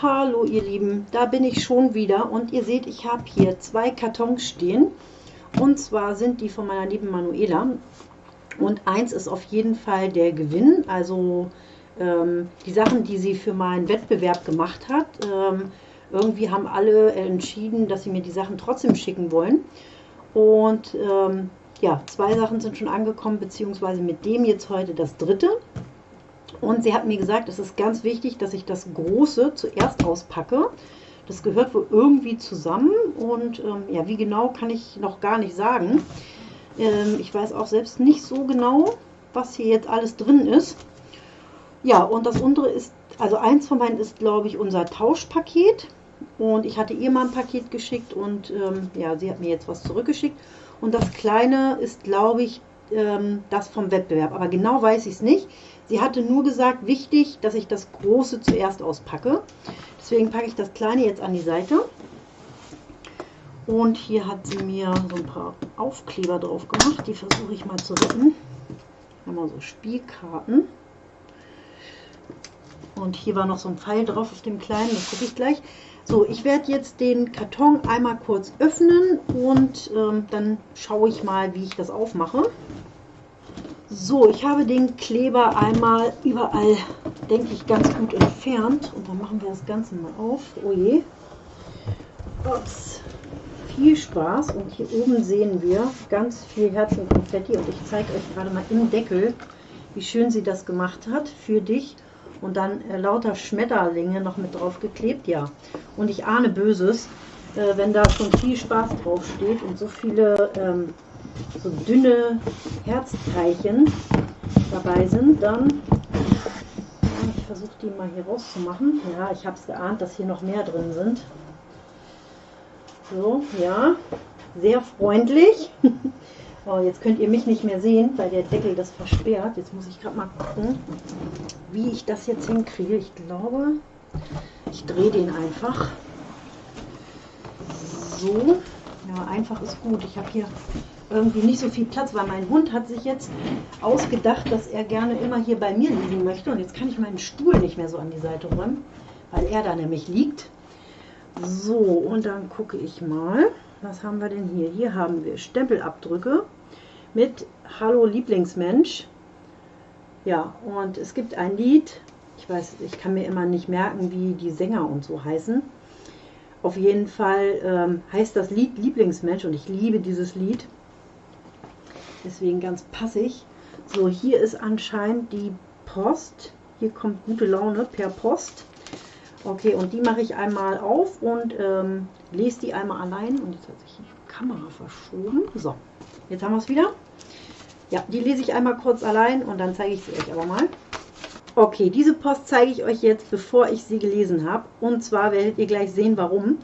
Hallo ihr Lieben, da bin ich schon wieder und ihr seht, ich habe hier zwei Kartons stehen und zwar sind die von meiner lieben Manuela und eins ist auf jeden Fall der Gewinn, also ähm, die Sachen, die sie für meinen Wettbewerb gemacht hat. Ähm, irgendwie haben alle entschieden, dass sie mir die Sachen trotzdem schicken wollen und ähm, ja, zwei Sachen sind schon angekommen, beziehungsweise mit dem jetzt heute das dritte. Und sie hat mir gesagt, es ist ganz wichtig, dass ich das Große zuerst auspacke. Das gehört wohl irgendwie zusammen und ähm, ja, wie genau kann ich noch gar nicht sagen. Ähm, ich weiß auch selbst nicht so genau, was hier jetzt alles drin ist. Ja, und das untere ist, also eins von beiden ist, glaube ich, unser Tauschpaket. Und ich hatte ihr mal ein Paket geschickt und ähm, ja, sie hat mir jetzt was zurückgeschickt. Und das kleine ist, glaube ich, ähm, das vom Wettbewerb. Aber genau weiß ich es nicht. Sie hatte nur gesagt, wichtig, dass ich das große zuerst auspacke. Deswegen packe ich das kleine jetzt an die Seite. Und hier hat sie mir so ein paar Aufkleber drauf gemacht. Die versuche ich mal zu retten. Wir so Spielkarten. Und hier war noch so ein Pfeil drauf auf dem kleinen, das gucke ich gleich. So, ich werde jetzt den Karton einmal kurz öffnen und ähm, dann schaue ich mal, wie ich das aufmache. So, ich habe den Kleber einmal überall, denke ich, ganz gut entfernt. Und dann machen wir das Ganze mal auf. Oh je. Ups. Viel Spaß. Und hier oben sehen wir ganz viel Herzenkonfetti. Und ich zeige euch gerade mal im Deckel, wie schön sie das gemacht hat für dich. Und dann äh, lauter Schmetterlinge noch mit drauf geklebt. Ja, und ich ahne Böses, äh, wenn da schon viel Spaß drauf steht und so viele... Ähm, so dünne Herzteilchen dabei sind, dann ich versuche die mal hier rauszumachen. Ja, ich habe es geahnt, dass hier noch mehr drin sind. So, ja, sehr freundlich. oh, jetzt könnt ihr mich nicht mehr sehen, weil der Deckel das versperrt. Jetzt muss ich gerade mal gucken, wie ich das jetzt hinkriege. Ich glaube, ich drehe den einfach. So, ja, einfach ist gut. Ich habe hier irgendwie nicht so viel Platz, weil mein Hund hat sich jetzt ausgedacht, dass er gerne immer hier bei mir liegen möchte. Und jetzt kann ich meinen Stuhl nicht mehr so an die Seite räumen, weil er da nämlich liegt. So, und dann gucke ich mal, was haben wir denn hier? Hier haben wir Stempelabdrücke mit Hallo Lieblingsmensch. Ja, und es gibt ein Lied, ich weiß, ich kann mir immer nicht merken, wie die Sänger und so heißen. Auf jeden Fall ähm, heißt das Lied Lieblingsmensch und ich liebe dieses Lied. Deswegen ganz passig. So, hier ist anscheinend die Post. Hier kommt gute Laune per Post. Okay, und die mache ich einmal auf und ähm, lese die einmal allein. Und jetzt hat sich die Kamera verschoben. So, jetzt haben wir es wieder. Ja, die lese ich einmal kurz allein und dann zeige ich sie euch aber mal. Okay, diese Post zeige ich euch jetzt, bevor ich sie gelesen habe. Und zwar werdet ihr gleich sehen, warum.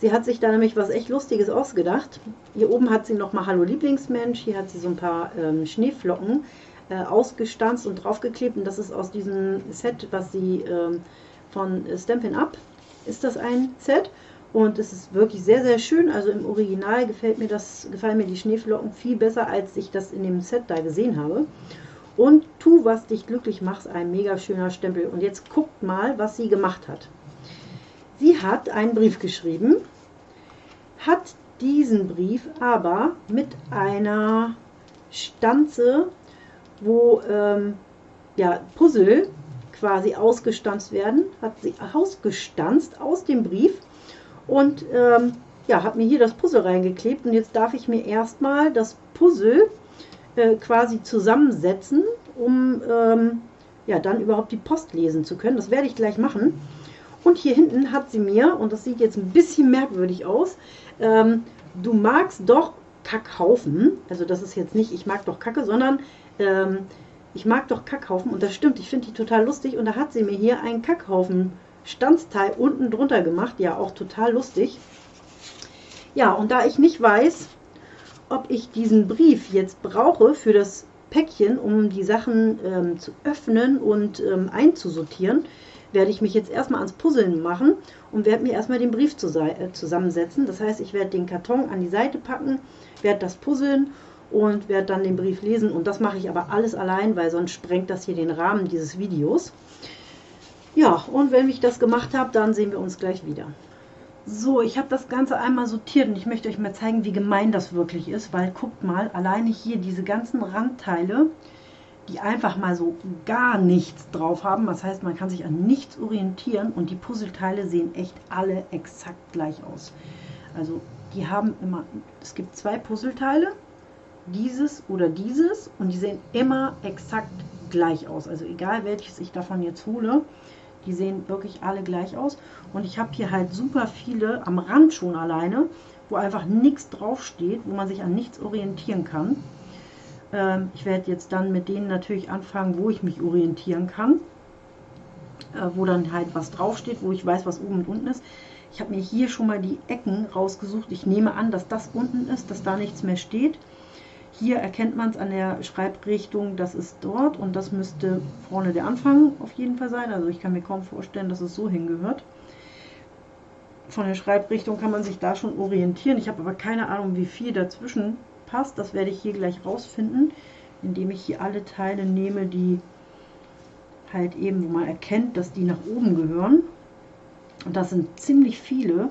Sie hat sich da nämlich was echt Lustiges ausgedacht. Hier oben hat sie nochmal Hallo Lieblingsmensch. Hier hat sie so ein paar ähm, Schneeflocken äh, ausgestanzt und draufgeklebt. Und das ist aus diesem Set, was sie ähm, von Stampin' Up ist das ein Set. Und es ist wirklich sehr, sehr schön. Also im Original gefällt mir das, gefallen mir die Schneeflocken viel besser, als ich das in dem Set da gesehen habe. Und tu, was dich glücklich macht, ein mega schöner Stempel. Und jetzt guckt mal, was sie gemacht hat. Sie hat einen Brief geschrieben, hat diesen Brief aber mit einer Stanze, wo ähm, ja, Puzzle quasi ausgestanzt werden, hat sie ausgestanzt aus dem Brief und ähm, ja, hat mir hier das Puzzle reingeklebt und jetzt darf ich mir erstmal das Puzzle äh, quasi zusammensetzen, um ähm, ja, dann überhaupt die Post lesen zu können. Das werde ich gleich machen. Und hier hinten hat sie mir, und das sieht jetzt ein bisschen merkwürdig aus, ähm, du magst doch Kackhaufen. Also das ist jetzt nicht, ich mag doch Kacke, sondern ähm, ich mag doch Kackhaufen. Und das stimmt, ich finde die total lustig. Und da hat sie mir hier einen Kackhaufen Standsteil unten drunter gemacht. Ja, auch total lustig. Ja, und da ich nicht weiß, ob ich diesen Brief jetzt brauche für das Päckchen, um die Sachen ähm, zu öffnen und ähm, einzusortieren, werde ich mich jetzt erstmal ans Puzzeln machen und werde mir erstmal den Brief äh, zusammensetzen. Das heißt, ich werde den Karton an die Seite packen, werde das puzzeln und werde dann den Brief lesen. Und das mache ich aber alles allein, weil sonst sprengt das hier den Rahmen dieses Videos. Ja, und wenn ich das gemacht habe, dann sehen wir uns gleich wieder. So, ich habe das Ganze einmal sortiert und ich möchte euch mal zeigen, wie gemein das wirklich ist, weil guckt mal, alleine hier diese ganzen Randteile, die einfach mal so gar nichts drauf haben. Das heißt, man kann sich an nichts orientieren und die Puzzleteile sehen echt alle exakt gleich aus. Also die haben immer, es gibt zwei Puzzleteile, dieses oder dieses und die sehen immer exakt gleich aus. Also egal welches ich davon jetzt hole, die sehen wirklich alle gleich aus. Und ich habe hier halt super viele am Rand schon alleine, wo einfach nichts draufsteht, wo man sich an nichts orientieren kann. Ähm, ich werde jetzt dann mit denen natürlich anfangen, wo ich mich orientieren kann. Äh, wo dann halt was draufsteht, wo ich weiß, was oben und unten ist. Ich habe mir hier schon mal die Ecken rausgesucht. Ich nehme an, dass das unten ist, dass da nichts mehr steht. Hier erkennt man es an der Schreibrichtung, das ist dort und das müsste vorne der Anfang auf jeden Fall sein. Also ich kann mir kaum vorstellen, dass es so hingehört. Von der Schreibrichtung kann man sich da schon orientieren. Ich habe aber keine Ahnung, wie viel dazwischen passt. Das werde ich hier gleich rausfinden, indem ich hier alle Teile nehme, die halt eben, wo man erkennt, dass die nach oben gehören. Und das sind ziemlich viele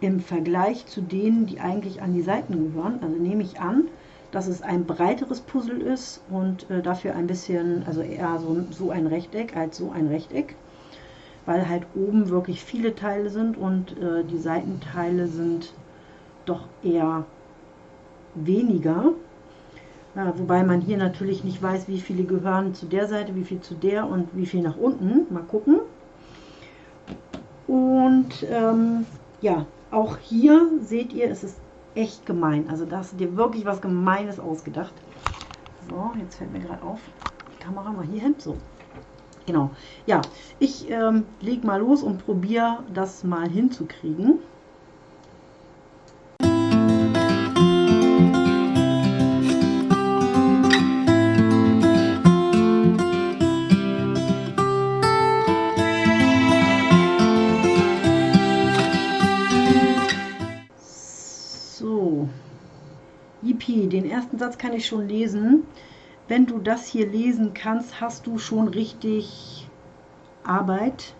im Vergleich zu denen, die eigentlich an die Seiten gehören. Also nehme ich an, dass es ein breiteres Puzzle ist und äh, dafür ein bisschen, also eher so, so ein Rechteck als so ein Rechteck, weil halt oben wirklich viele Teile sind und äh, die Seitenteile sind doch eher weniger. Ja, wobei man hier natürlich nicht weiß, wie viele gehören zu der Seite, wie viel zu der und wie viel nach unten. Mal gucken. Und ähm, ja, auch hier seht ihr, es ist echt gemein. Also da hast du dir wirklich was Gemeines ausgedacht. So, jetzt fällt mir gerade auf, die Kamera mal hier hin. So, genau. Ja, ich ähm, leg mal los und probiere das mal hinzukriegen. Satz kann ich schon lesen. Wenn du das hier lesen kannst, hast du schon richtig Arbeit.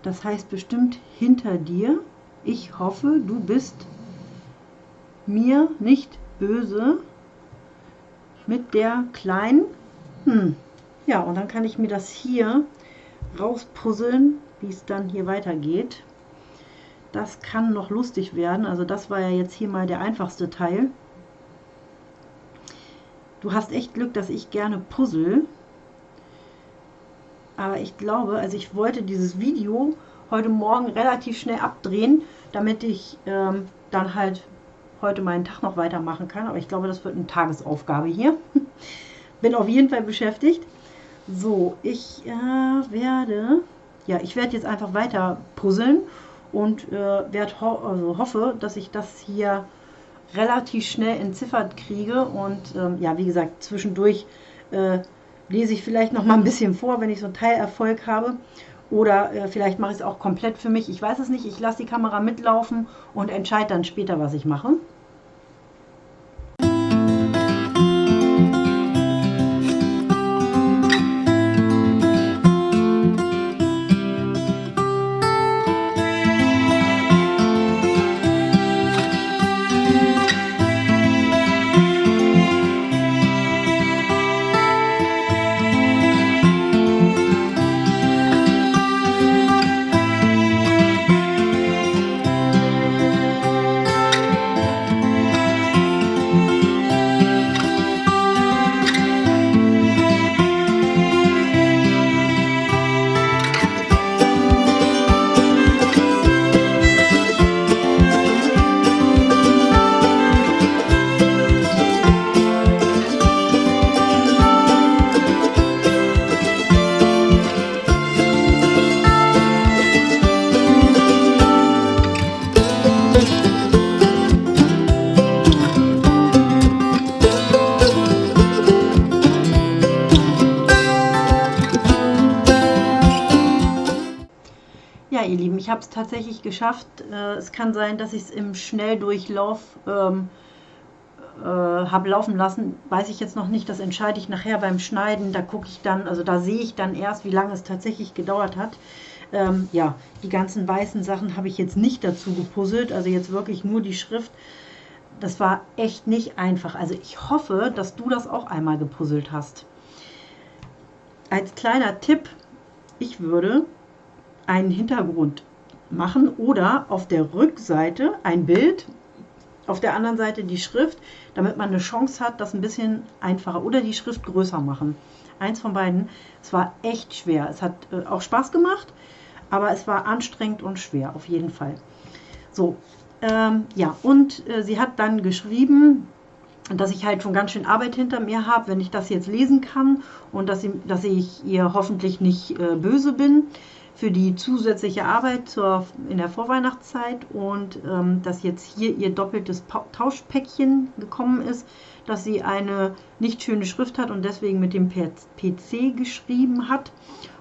Das heißt bestimmt hinter dir. Ich hoffe, du bist mir nicht böse mit der kleinen. Hm. Ja, und dann kann ich mir das hier rauspuzzeln, wie es dann hier weitergeht. Das kann noch lustig werden. Also das war ja jetzt hier mal der einfachste Teil. Du hast echt Glück, dass ich gerne puzzle. Aber ich glaube, also ich wollte dieses Video heute Morgen relativ schnell abdrehen, damit ich ähm, dann halt heute meinen Tag noch weitermachen kann. Aber ich glaube, das wird eine Tagesaufgabe hier. Bin auf jeden Fall beschäftigt. So, ich äh, werde, ja, ich werde jetzt einfach weiter puzzeln und äh, werde ho also hoffe, dass ich das hier relativ schnell entziffert kriege. Und ähm, ja, wie gesagt, zwischendurch äh, lese ich vielleicht noch mal ein bisschen vor, wenn ich so einen Teilerfolg habe. Oder äh, vielleicht mache ich es auch komplett für mich. Ich weiß es nicht. Ich lasse die Kamera mitlaufen und entscheide dann später, was ich mache. Ich habe es tatsächlich geschafft. Äh, es kann sein, dass ich es im Schnelldurchlauf ähm, äh, habe laufen lassen, weiß ich jetzt noch nicht. Das entscheide ich nachher beim Schneiden. Da gucke ich dann, also da sehe ich dann erst, wie lange es tatsächlich gedauert hat. Ähm, ja, die ganzen weißen Sachen habe ich jetzt nicht dazu gepuzzelt, also jetzt wirklich nur die Schrift. Das war echt nicht einfach. Also ich hoffe, dass du das auch einmal gepuzzelt hast. Als kleiner Tipp, ich würde einen Hintergrund machen oder auf der Rückseite ein Bild, auf der anderen Seite die Schrift, damit man eine Chance hat, das ein bisschen einfacher oder die Schrift größer machen. Eins von beiden. Es war echt schwer. Es hat äh, auch Spaß gemacht, aber es war anstrengend und schwer, auf jeden Fall. So, ähm, ja, und äh, sie hat dann geschrieben, dass ich halt schon ganz schön Arbeit hinter mir habe, wenn ich das jetzt lesen kann und dass, sie, dass ich ihr hoffentlich nicht äh, böse bin für die zusätzliche Arbeit zur, in der Vorweihnachtszeit und ähm, dass jetzt hier ihr doppeltes pa Tauschpäckchen gekommen ist, dass sie eine nicht schöne Schrift hat und deswegen mit dem PC geschrieben hat.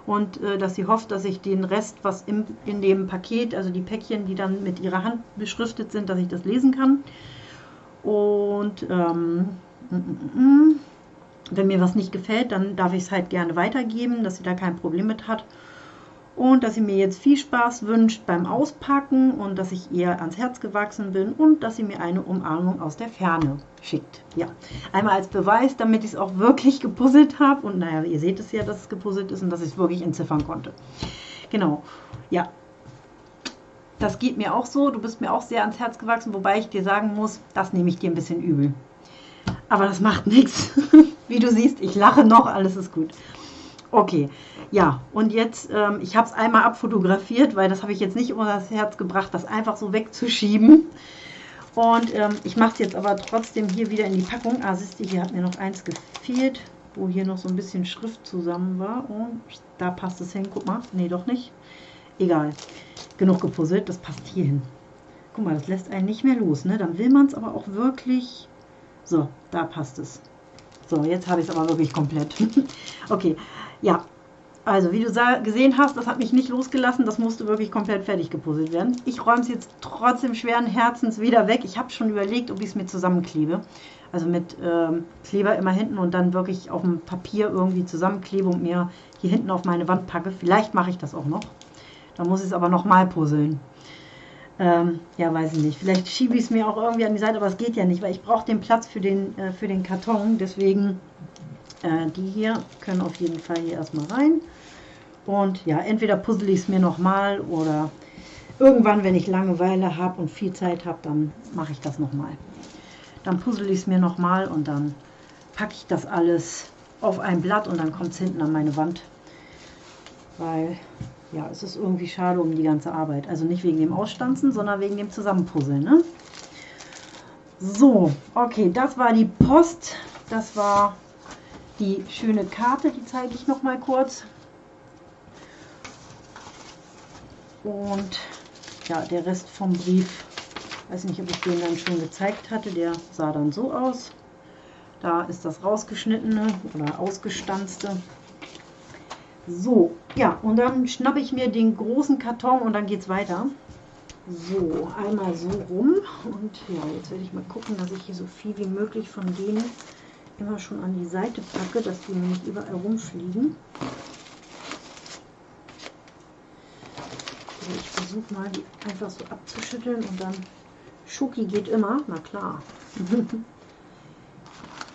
Und äh, dass sie hofft, dass ich den Rest, was im, in dem Paket, also die Päckchen, die dann mit ihrer Hand beschriftet sind, dass ich das lesen kann. Und ähm, mm, mm, mm, wenn mir was nicht gefällt, dann darf ich es halt gerne weitergeben, dass sie da kein Problem mit hat und dass sie mir jetzt viel Spaß wünscht beim Auspacken und dass ich ihr ans Herz gewachsen bin und dass sie mir eine Umarmung aus der Ferne schickt. Ja, einmal als Beweis, damit ich es auch wirklich gepuzzelt habe und naja, ihr seht es ja, dass es gepuzzelt ist und dass ich es wirklich entziffern konnte. Genau, ja. Das geht mir auch so, du bist mir auch sehr ans Herz gewachsen, wobei ich dir sagen muss, das nehme ich dir ein bisschen übel. Aber das macht nichts. Wie du siehst, ich lache noch, alles ist gut. Okay, ja, und jetzt, ähm, ich habe es einmal abfotografiert, weil das habe ich jetzt nicht unter das Herz gebracht, das einfach so wegzuschieben. Und ähm, ich mache es jetzt aber trotzdem hier wieder in die Packung. Ah, siehst du, hier hat mir noch eins gefehlt, wo hier noch so ein bisschen Schrift zusammen war. Und da passt es hin. Guck mal, nee, doch nicht. Egal, genug gepuzzelt, das passt hier hin. Guck mal, das lässt einen nicht mehr los. Ne? Dann will man es aber auch wirklich... So, da passt es. So, jetzt habe ich es aber wirklich komplett. okay, ja, also wie du gesehen hast, das hat mich nicht losgelassen. Das musste wirklich komplett fertig gepuzzelt werden. Ich räume es jetzt trotzdem schweren Herzens wieder weg. Ich habe schon überlegt, ob ich es mir zusammenklebe. Also mit ähm, Kleber immer hinten und dann wirklich auf dem Papier irgendwie zusammenklebe und mir hier hinten auf meine Wand packe. Vielleicht mache ich das auch noch. Dann muss ich es aber nochmal puzzeln. Ähm, ja, weiß ich nicht. Vielleicht schiebe ich es mir auch irgendwie an die Seite, aber es geht ja nicht, weil ich brauche den Platz für den, äh, für den Karton. Deswegen äh, die hier können auf jeden Fall hier erstmal rein. Und ja, entweder puzzle ich es mir nochmal oder irgendwann, wenn ich Langeweile habe und viel Zeit habe, dann mache ich das nochmal. Dann puzzle ich es mir nochmal und dann packe ich das alles auf ein Blatt und dann kommt es hinten an meine Wand. Weil, ja, es ist irgendwie schade um die ganze Arbeit. Also nicht wegen dem Ausstanzen, sondern wegen dem Zusammenpuzzeln. Ne? So, okay, das war die Post. Das war die schöne Karte, die zeige ich noch mal kurz. Und ja, der Rest vom Brief, weiß nicht, ob ich den dann schon gezeigt hatte, der sah dann so aus. Da ist das rausgeschnittene oder ausgestanzte. So, ja, und dann schnappe ich mir den großen Karton und dann geht es weiter. So, einmal so rum. Und ja, jetzt werde ich mal gucken, dass ich hier so viel wie möglich von denen immer schon an die Seite packe, dass die nicht überall rumfliegen. Also ich versuche mal, die einfach so abzuschütteln und dann Schoki geht immer, na klar.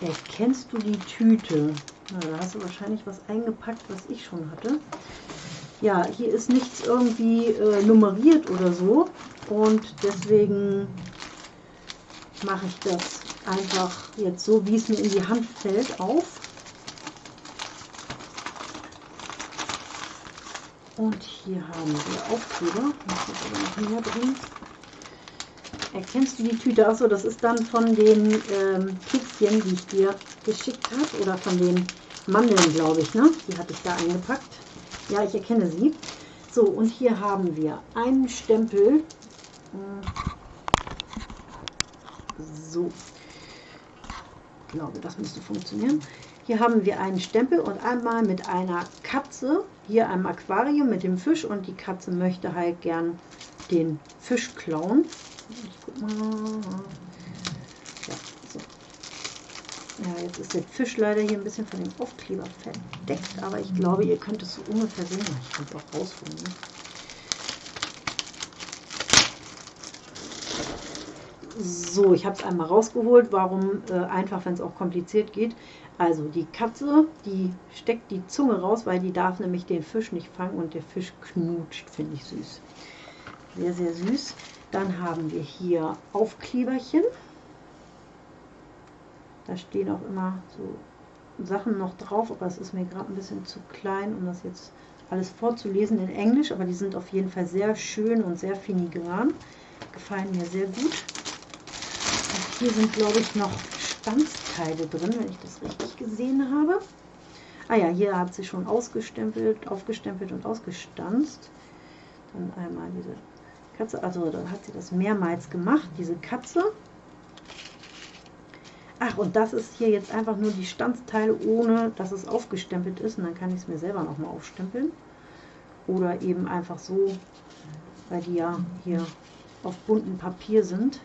Erkennst du die Tüte? Na, da hast du wahrscheinlich was eingepackt, was ich schon hatte. Ja, hier ist nichts irgendwie äh, nummeriert oder so und deswegen mache ich das einfach jetzt so, wie es mir in die Hand fällt, auf. Und hier haben wir Aufkleber. Das ist noch drin. Erkennst du die Tüte? Achso, das ist dann von den ähm, Kekschen, die ich dir geschickt habe. Oder von den Mandeln, glaube ich. Ne? Die hatte ich da eingepackt. Ja, ich erkenne sie. So, und hier haben wir einen Stempel. So, glaube, das müsste funktionieren. Hier haben wir einen Stempel und einmal mit einer Katze, hier einem Aquarium mit dem Fisch und die Katze möchte halt gern den Fisch klauen. Ich guck mal. Ja, so. Ja, jetzt ist der Fisch leider hier ein bisschen von dem Aufkleber verdeckt, aber ich glaube, ihr könnt es so ungefähr sehen. Ich kann es auch rausholen. Ne? So, ich habe es einmal rausgeholt. Warum? Äh, einfach, wenn es auch kompliziert geht. Also die Katze, die steckt die Zunge raus, weil die darf nämlich den Fisch nicht fangen und der Fisch knutscht, finde ich süß. Sehr, sehr süß. Dann haben wir hier Aufkleberchen. Da stehen auch immer so Sachen noch drauf, aber es ist mir gerade ein bisschen zu klein, um das jetzt alles vorzulesen in Englisch, aber die sind auf jeden Fall sehr schön und sehr filigran. Gefallen mir sehr gut. Hier sind, glaube ich, noch Stanzteile drin, wenn ich das richtig gesehen habe. Ah ja, hier hat sie schon ausgestempelt, aufgestempelt und ausgestanzt. Dann einmal diese Katze, also da hat sie das mehrmals gemacht, diese Katze. Ach, und das ist hier jetzt einfach nur die Stanzteile, ohne dass es aufgestempelt ist. Und dann kann ich es mir selber nochmal aufstempeln. Oder eben einfach so, weil die ja hier auf buntem Papier sind.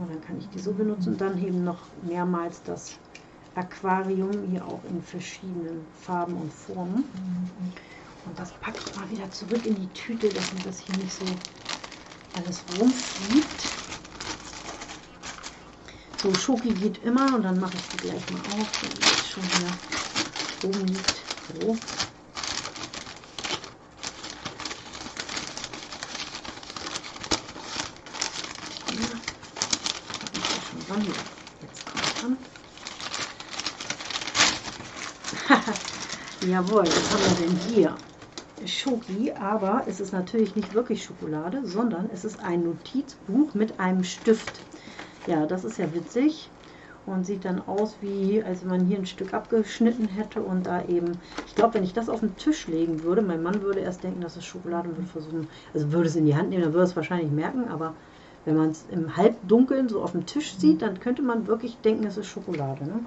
Und dann kann ich die so benutzen. Und dann eben noch mehrmals das Aquarium, hier auch in verschiedenen Farben und Formen. Und das packe ich mal wieder zurück in die Tüte, dass mir das hier nicht so alles rumfliegt. So, Schoki geht immer und dann mache ich die gleich mal auf, wenn die schon hier oben liegt. So. Jawohl, was haben wir denn hier? Schoki, aber es ist natürlich nicht wirklich Schokolade, sondern es ist ein Notizbuch mit einem Stift. Ja, das ist ja witzig und sieht dann aus wie, als wenn man hier ein Stück abgeschnitten hätte und da eben, ich glaube, wenn ich das auf den Tisch legen würde, mein Mann würde erst denken, dass es Schokolade und würde versuchen, also würde es in die Hand nehmen, dann würde es wahrscheinlich merken, aber wenn man es im Halbdunkeln so auf dem Tisch sieht, dann könnte man wirklich denken, es ist Schokolade. Ne?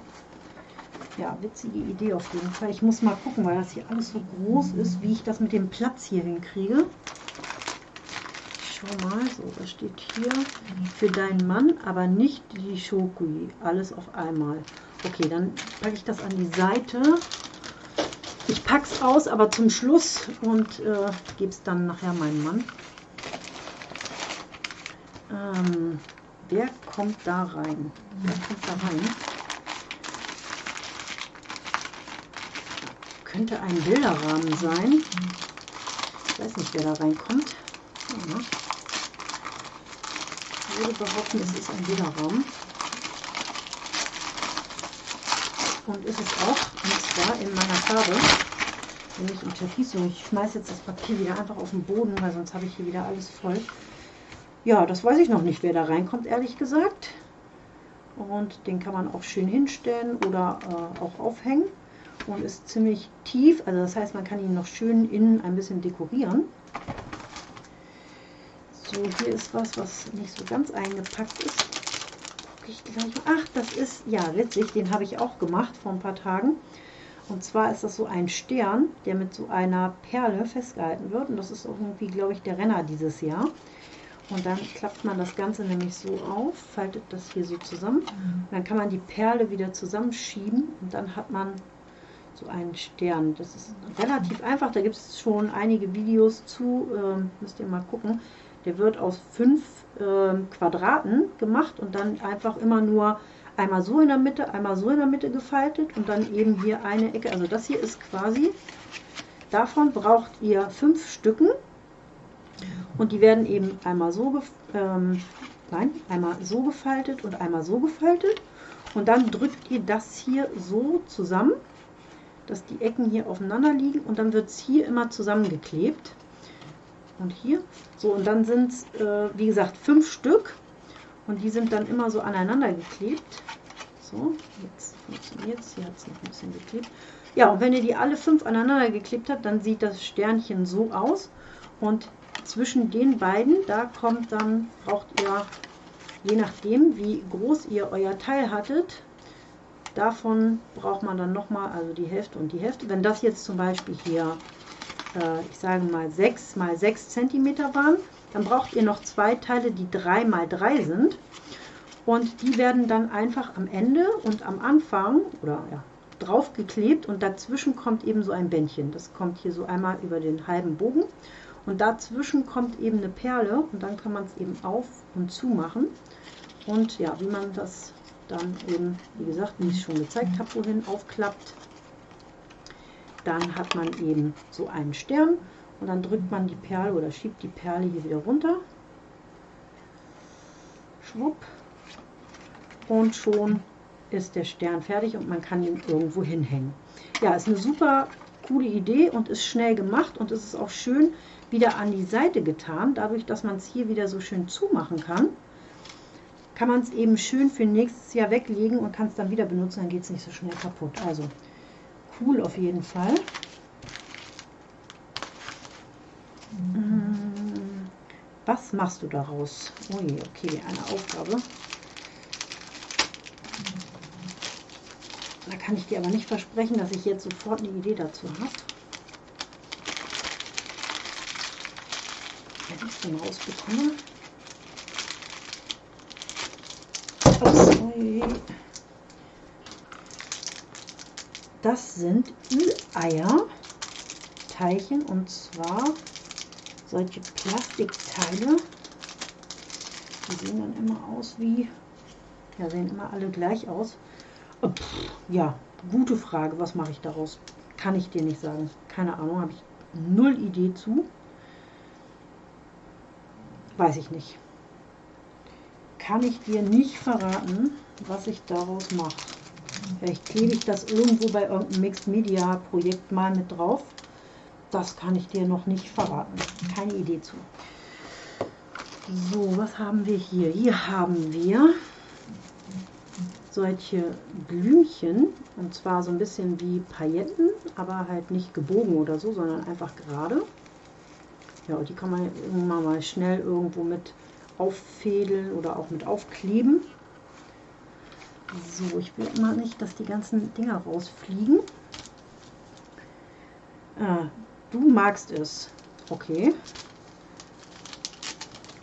Ja, witzige Idee auf jeden Fall. Ich muss mal gucken, weil das hier alles so groß ist, wie ich das mit dem Platz hier hinkriege schau mal, so, das steht hier für deinen Mann, aber nicht die Schokui, alles auf einmal. Okay, dann packe ich das an die Seite. Ich packe es aus, aber zum Schluss und äh, gebe es dann nachher meinem Mann. Ähm, wer kommt da rein? Wer kommt da rein? Könnte ein Bilderrahmen sein. Ich weiß nicht, wer da reinkommt. Ja würde behaupten, es ist ein Bilderraum. Und ist es auch, und zwar in meiner Farbe, nämlich im Türkis. Ich schmeiße jetzt das Papier wieder einfach auf den Boden, weil sonst habe ich hier wieder alles voll. Ja, das weiß ich noch nicht, wer da reinkommt, ehrlich gesagt. Und den kann man auch schön hinstellen oder äh, auch aufhängen. Und ist ziemlich tief, also das heißt, man kann ihn noch schön innen ein bisschen dekorieren. So, hier ist was, was nicht so ganz eingepackt ist. Guck ich gleich. Ach, das ist, ja, witzig, den habe ich auch gemacht vor ein paar Tagen. Und zwar ist das so ein Stern, der mit so einer Perle festgehalten wird. Und das ist irgendwie, glaube ich, der Renner dieses Jahr. Und dann klappt man das Ganze nämlich so auf, faltet das hier so zusammen. Und dann kann man die Perle wieder zusammenschieben und dann hat man so einen Stern. Das ist relativ einfach, da gibt es schon einige Videos zu, ähm, müsst ihr mal gucken. Der wird aus fünf äh, Quadraten gemacht und dann einfach immer nur einmal so in der Mitte, einmal so in der Mitte gefaltet und dann eben hier eine Ecke. Also das hier ist quasi, davon braucht ihr fünf Stücken und die werden eben einmal so, ähm, nein, einmal so gefaltet und einmal so gefaltet und dann drückt ihr das hier so zusammen, dass die Ecken hier aufeinander liegen und dann wird es hier immer zusammengeklebt und hier. So, und dann sind es, äh, wie gesagt, fünf Stück. Und die sind dann immer so aneinander geklebt. So, jetzt funktioniert es. Hier hat es noch ein bisschen geklebt. Ja, und wenn ihr die alle fünf aneinander geklebt habt, dann sieht das Sternchen so aus. Und zwischen den beiden, da kommt dann, braucht ihr, je nachdem, wie groß ihr euer Teil hattet, davon braucht man dann nochmal, also die Hälfte und die Hälfte. Wenn das jetzt zum Beispiel hier äh, ich sage mal 6 mal 6 cm waren. Dann braucht ihr noch zwei Teile, die 3 mal 3 sind. Und die werden dann einfach am Ende und am Anfang oder ja, draufgeklebt und dazwischen kommt eben so ein Bändchen. Das kommt hier so einmal über den halben Bogen und dazwischen kommt eben eine Perle und dann kann man es eben auf und zu machen. Und ja, wie man das dann eben, wie gesagt, wie ich schon gezeigt habe, wohin aufklappt, dann hat man eben so einen Stern und dann drückt man die Perle oder schiebt die Perle hier wieder runter. Schwupp. Und schon ist der Stern fertig und man kann ihn irgendwo hinhängen. Ja, ist eine super coole Idee und ist schnell gemacht und es ist auch schön wieder an die Seite getan. Dadurch, dass man es hier wieder so schön zumachen kann, kann man es eben schön für nächstes Jahr weglegen und kann es dann wieder benutzen, dann geht es nicht so schnell kaputt. Also cool auf jeden Fall. Mm, was machst du daraus? Ui, okay, eine Aufgabe. Da kann ich dir aber nicht versprechen, dass ich jetzt sofort eine Idee dazu habe. Wenn ich es denn rausbekomme. Das sind Ü-Eier, Teilchen und zwar solche Plastikteile. Die sehen dann immer aus wie, ja, sehen immer alle gleich aus. Oh, pff, ja, gute Frage. Was mache ich daraus? Kann ich dir nicht sagen. Keine Ahnung, habe ich null Idee zu. Weiß ich nicht. Kann ich dir nicht verraten, was ich daraus mache. Vielleicht klebe ich das irgendwo bei irgendeinem Mixed Media Projekt mal mit drauf. Das kann ich dir noch nicht verraten. Keine Idee zu. So, was haben wir hier? Hier haben wir solche Blümchen und zwar so ein bisschen wie Pailletten, aber halt nicht gebogen oder so, sondern einfach gerade. Ja, und die kann man irgendwann mal schnell irgendwo mit auffädeln oder auch mit aufkleben. So, ich will immer nicht, dass die ganzen Dinger rausfliegen. Ah, du magst es. Okay.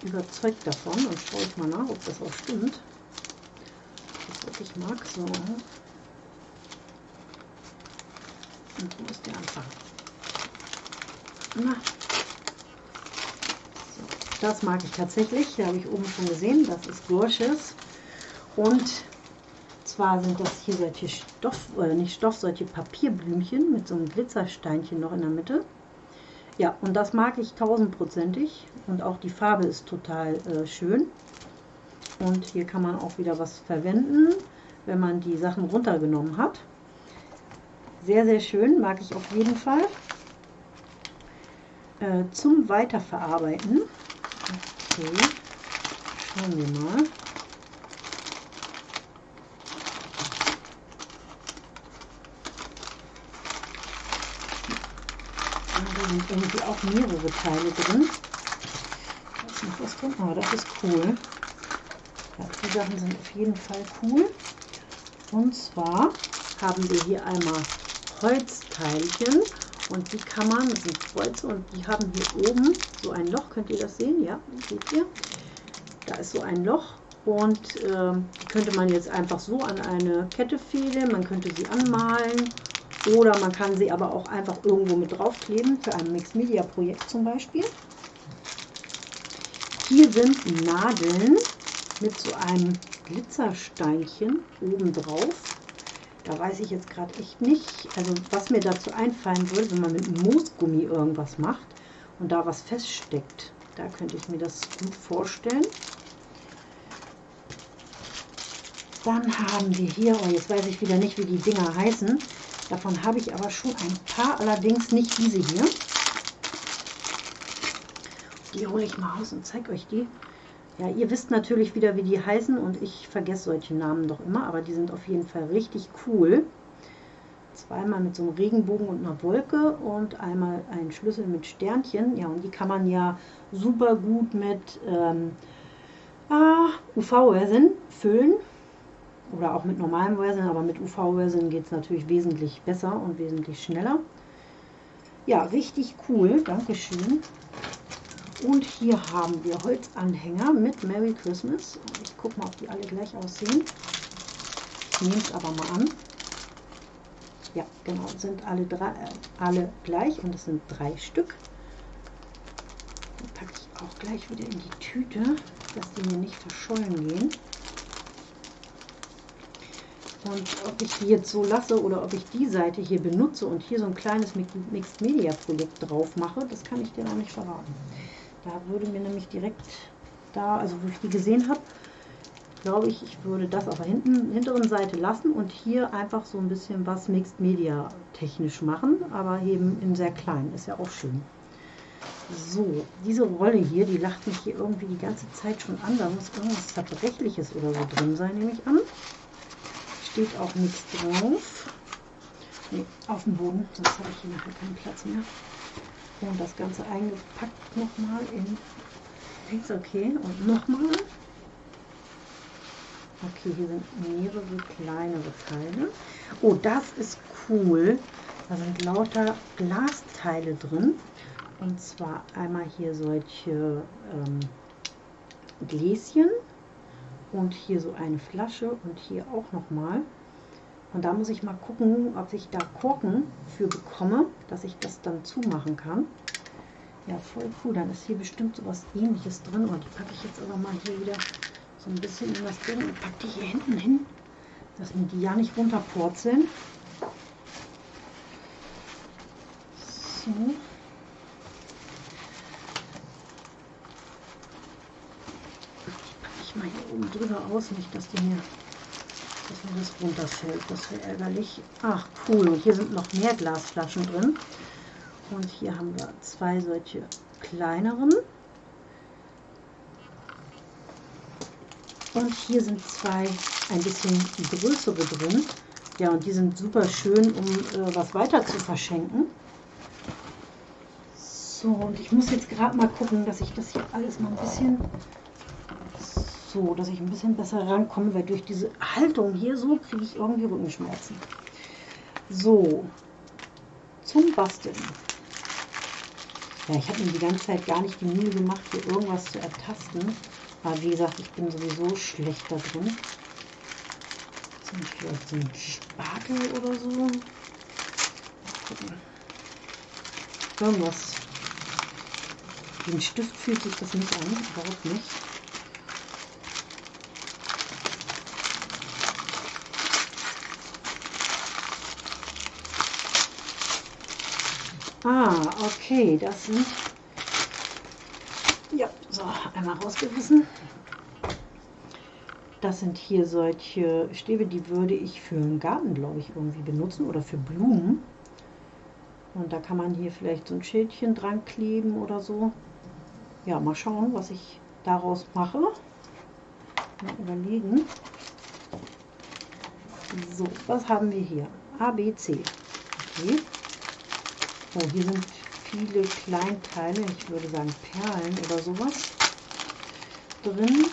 Überzeugt davon und schaue ich mal nach, ob das auch stimmt was ich mag. So. Und wo ist der Anfang? Na. Das mag ich tatsächlich. Da habe ich oben schon gesehen. Das ist Gorgeous. Und zwar sind das hier solche Stoff, oder nicht Stoff, solche Papierblümchen mit so einem Glitzersteinchen noch in der Mitte. Ja, und das mag ich tausendprozentig. Und auch die Farbe ist total äh, schön. Und hier kann man auch wieder was verwenden, wenn man die Sachen runtergenommen hat. Sehr, sehr schön, mag ich auf jeden Fall. Äh, zum Weiterverarbeiten. Okay, schauen wir mal. Da sind irgendwie auch mehrere Teile drin. Da ist noch was drin. Oh, das ist cool. Ja, die Sachen sind auf jeden Fall cool. Und zwar haben wir hier einmal Holzteilchen und die kann man, das sind Kreuze und die haben hier oben so ein Loch, könnt ihr das sehen? Ja, seht ihr? Da ist so ein Loch und äh, könnte man jetzt einfach so an eine Kette fehlen, man könnte sie anmalen oder man kann sie aber auch einfach irgendwo mit draufkleben, für ein Mixed Media Projekt zum Beispiel. Hier sind Nadeln mit so einem Glitzersteinchen oben drauf. Da weiß ich jetzt gerade echt nicht, also was mir dazu einfallen würde, wenn man mit Moosgummi irgendwas macht und da was feststeckt. Da könnte ich mir das gut vorstellen. Dann haben wir hier, oh jetzt weiß ich wieder nicht, wie die Dinger heißen. Davon habe ich aber schon ein paar, allerdings nicht diese hier. Die hole ich mal aus und zeige euch die. Ja, ihr wisst natürlich wieder, wie die heißen und ich vergesse solche Namen doch immer, aber die sind auf jeden Fall richtig cool. Zweimal mit so einem Regenbogen und einer Wolke und einmal ein Schlüssel mit Sternchen. Ja, und die kann man ja super gut mit ähm, ah, UV-Resin füllen oder auch mit normalem Resin, aber mit UV-Resin geht es natürlich wesentlich besser und wesentlich schneller. Ja, richtig cool, Dankeschön. Und hier haben wir Holzanhänger mit Merry Christmas. Ich gucke mal, ob die alle gleich aussehen. Ich nehme es aber mal an. Ja, genau, sind alle, drei, äh, alle gleich und es sind drei Stück. Die packe ich auch gleich wieder in die Tüte, dass die mir nicht verschollen gehen. Und ob ich die jetzt so lasse oder ob ich die Seite hier benutze und hier so ein kleines Mixed Media Projekt drauf mache, das kann ich dir noch nicht verraten. Da würde mir nämlich direkt da, also wo ich die gesehen habe, glaube ich, ich würde das auf der hinten, hinteren Seite lassen und hier einfach so ein bisschen was Mixed Media technisch machen, aber eben in sehr klein, ist ja auch schön. So, diese Rolle hier, die lacht mich hier irgendwie die ganze Zeit schon an, da muss irgendwas Zerbrechliches oder so drin sein, nehme ich an. Steht auch nichts drauf. Nee, auf dem Boden, sonst habe ich hier nachher keinen Platz mehr. Und das Ganze eingepackt nochmal in Ist okay. Und nochmal. Okay, hier sind mehrere kleinere Teile. Oh, das ist cool. Da sind lauter Glasteile drin. Und zwar einmal hier solche ähm, Gläschen und hier so eine Flasche und hier auch nochmal. Und da muss ich mal gucken, ob ich da Korken für bekomme, dass ich das dann zumachen kann. Ja, voll cool. Dann ist hier bestimmt so was ähnliches drin. Und die packe ich jetzt aber mal hier wieder so ein bisschen in das Ding und packe die hier hinten hin, dass die ja nicht runterpurzeln. So. Die packe ich mal hier oben drüber aus, nicht dass die mir dass mir das runterfällt. Das wäre ärgerlich. Ach, cool. Und hier sind noch mehr Glasflaschen drin. Und hier haben wir zwei solche kleineren. Und hier sind zwei ein bisschen größere drin. Ja, und die sind super schön, um äh, was weiter zu verschenken. So, und ich muss jetzt gerade mal gucken, dass ich das hier alles mal ein bisschen so, dass ich ein bisschen besser rankomme, weil durch diese Haltung hier so kriege ich irgendwie Rückenschmerzen. So, zum Basteln. Ja, ich habe mir die ganze Zeit gar nicht die Mühe gemacht, hier irgendwas zu ertasten. Aber wie gesagt, ich bin sowieso schlecht da drin. Sind vielleicht so ein Spatel oder so. Irgendwas. Ein Stift fühlt sich das nicht an, überhaupt nicht. Ah, okay, das sind... Ja, so, einmal rausgerissen. Das sind hier solche Stäbe, die würde ich für einen Garten, glaube ich, irgendwie benutzen oder für Blumen. Und da kann man hier vielleicht so ein Schildchen dran kleben oder so. Ja, mal schauen, was ich daraus mache. Mal überlegen. So, was haben wir hier? A, B, C. Okay. So, hier sind viele Kleinteile, ich würde sagen Perlen oder sowas drin.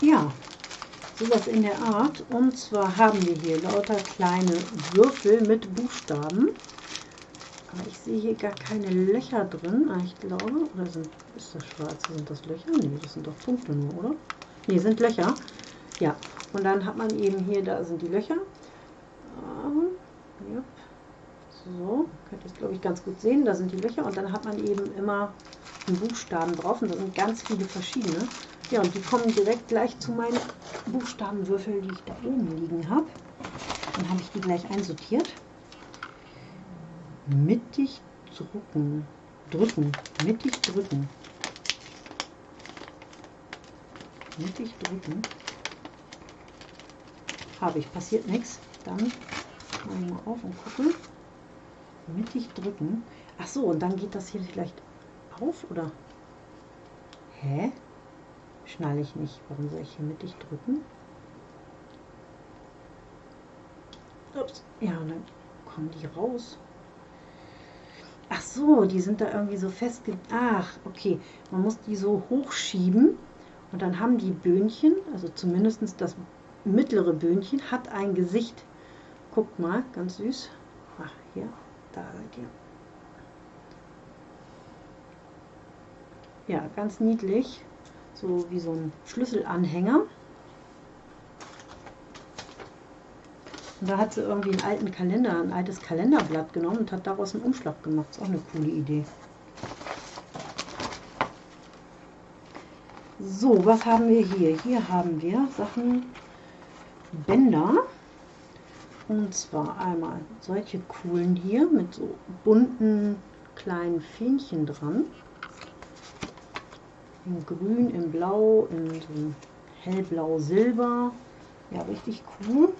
Ja, sowas in der Art. Und zwar haben wir hier lauter kleine Würfel mit Buchstaben. Aber ich sehe hier gar keine Löcher drin. Ah, ich glaube, oder sind, ist das schwarz? Sind das Löcher? Nee, das sind doch Punkte nur, oder? Nee, sind Löcher. Ja, und dann hat man eben hier, da sind die Löcher. Ähm, ja. So, könnt ihr es glaube ich ganz gut sehen. Da sind die Löcher und dann hat man eben immer einen Buchstaben drauf und da sind ganz viele verschiedene. Ja, und die kommen direkt gleich zu meinen Buchstabenwürfeln, die ich da oben liegen habe. Dann habe ich die gleich einsortiert mittig drücken, drücken, mittig drücken, mittig drücken. Habe ich, passiert nichts. Dann mal auf und gucke. Mittig drücken. Ach so, und dann geht das hier vielleicht auf, oder? Hä? Schnalle ich nicht. Warum soll ich hier mittig drücken? Ups. Ja, und dann kommen die raus. Ach so, die sind da irgendwie so festge... Ach, okay. Man muss die so hochschieben Und dann haben die Böhnchen, also zumindest das mittlere Böhnchen, hat ein Gesicht. Guckt mal, ganz süß. Ach, hier, da seid ihr. Ja, ganz niedlich. So wie so ein Schlüsselanhänger. Und da hat sie irgendwie einen alten Kalender, ein altes Kalenderblatt genommen und hat daraus einen Umschlag gemacht. Ist auch eine coole Idee. So, was haben wir hier? Hier haben wir Sachen, Bänder. Und zwar einmal solche coolen hier mit so bunten kleinen Fähnchen dran. In grün, in blau, in so hellblau-silber. Ja, richtig cool.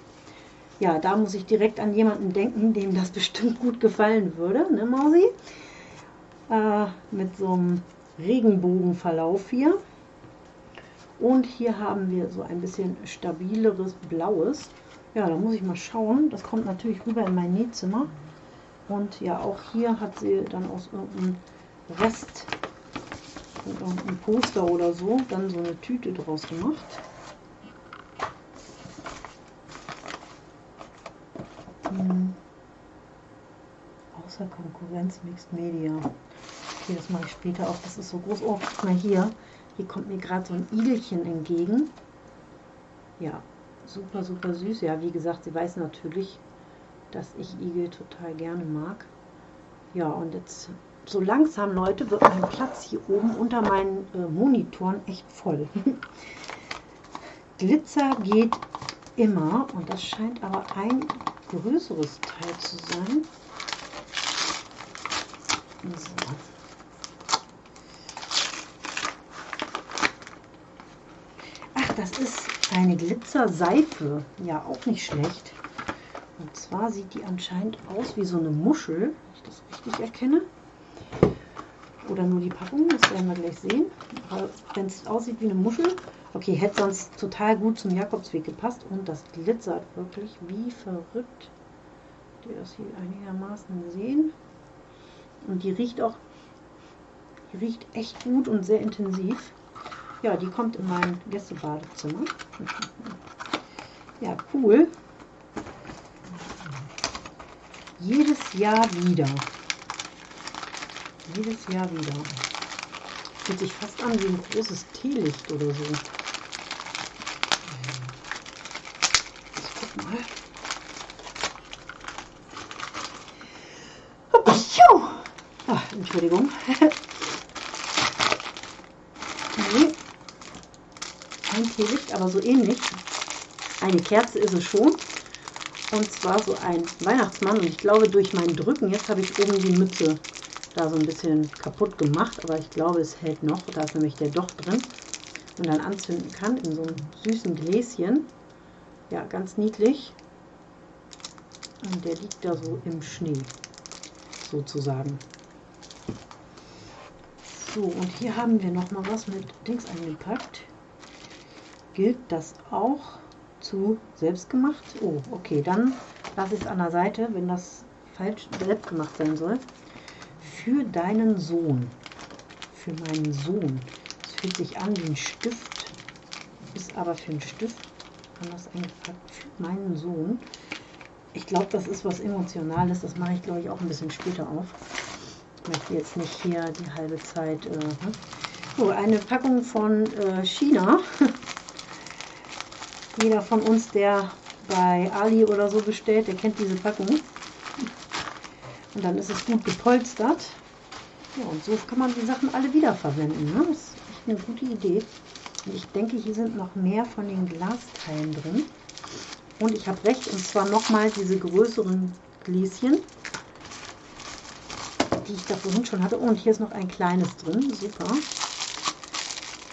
Ja, da muss ich direkt an jemanden denken, dem das bestimmt gut gefallen würde, ne Mausi? Äh, mit so einem Regenbogenverlauf hier. Und hier haben wir so ein bisschen stabileres Blaues. Ja, da muss ich mal schauen. Das kommt natürlich rüber in mein Nähzimmer. Und ja, auch hier hat sie dann aus irgendeinem Rest, irgendeinem Poster oder so, dann so eine Tüte draus gemacht. Hm. Außer Konkurrenz Mixed Media. Okay, das mache ich später auch. Das ist so groß. Oh, guck mal hier. Hier kommt mir gerade so ein Igelchen entgegen. Ja, super, super süß. Ja, wie gesagt, sie weiß natürlich, dass ich Igel total gerne mag. Ja, und jetzt so langsam, Leute, wird mein Platz hier oben unter meinen äh, Monitoren echt voll. Glitzer geht immer und das scheint aber ein größeres Teil zu sein. So. Ach, das ist eine Glitzerseife. Ja, auch nicht schlecht. Und zwar sieht die anscheinend aus wie so eine Muschel, wenn ich das richtig erkenne. Oder nur die Packung, das werden wir gleich sehen. Aber wenn es aussieht wie eine Muschel, Okay, hätte sonst total gut zum Jakobsweg gepasst und das glitzert wirklich wie verrückt. Die das hier einigermaßen sehen. Und die riecht auch, die riecht echt gut und sehr intensiv. Ja, die kommt in mein Gästebadezimmer. Ja, cool. Jedes Jahr wieder. Jedes Jahr wieder. Fühlt sich fast an wie ein großes Teelicht oder so. Mal. Ah, Entschuldigung. nee. Kein Teelicht, aber so ähnlich. Eine Kerze ist es schon. Und zwar so ein Weihnachtsmann. Und ich glaube, durch mein Drücken, jetzt habe ich oben die Mütze da so ein bisschen kaputt gemacht. Aber ich glaube, es hält noch. Da ist nämlich der Docht drin. Und dann anzünden kann in so einem süßen Gläschen. Ja, ganz niedlich. Und der liegt da so im Schnee, sozusagen. So, und hier haben wir noch mal was mit Dings eingepackt. Gilt das auch zu selbst gemacht? Oh, okay, dann lasse ich es an der Seite, wenn das falsch selbst gemacht sein soll. Für deinen Sohn. Für meinen Sohn. Es fühlt sich an wie ein Stift, ist aber für einen Stift anders eingepackt. Für meinen Sohn. Ich glaube, das ist was Emotionales. Das mache ich, glaube ich, auch ein bisschen später auf. Ich möchte jetzt nicht hier die halbe Zeit... Äh, ne? so, eine Packung von äh, China. Jeder von uns, der bei Ali oder so bestellt, der kennt diese Packung. Und dann ist es gut gepolstert. Ja, und so kann man die Sachen alle wiederverwenden. Ne? Das ist echt eine gute Idee. Und ich denke, hier sind noch mehr von den Glasteilen drin. Und ich habe recht, und zwar nochmal diese größeren Gläschen, die ich da vorhin schon hatte. Und hier ist noch ein kleines drin, super.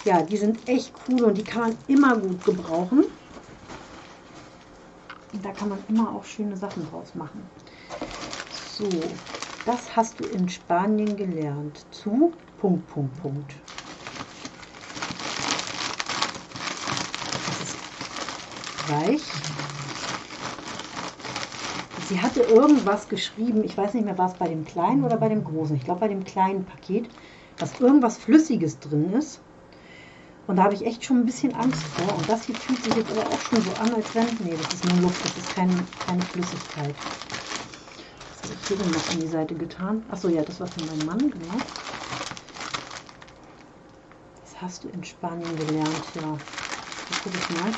Ja, die sind echt cool und die kann man immer gut gebrauchen. Da kann man immer auch schöne Sachen draus machen. So, das hast du in Spanien gelernt. Zu Punkt, Punkt, Punkt. Weich. Sie hatte irgendwas geschrieben, ich weiß nicht mehr, war es bei dem kleinen oder bei dem großen. Ich glaube bei dem kleinen Paket, dass irgendwas Flüssiges drin ist. Und da habe ich echt schon ein bisschen Angst vor. Und das hier fühlt sich jetzt aber auch schon so an, als wenn... Nee, das ist nur Luft, das ist keine, keine Flüssigkeit. Was habe ich hier denn noch an die Seite getan? Achso, ja, das war von meinem Mann, genau. Das hast du in Spanien gelernt, ja. Da gucke ich mal.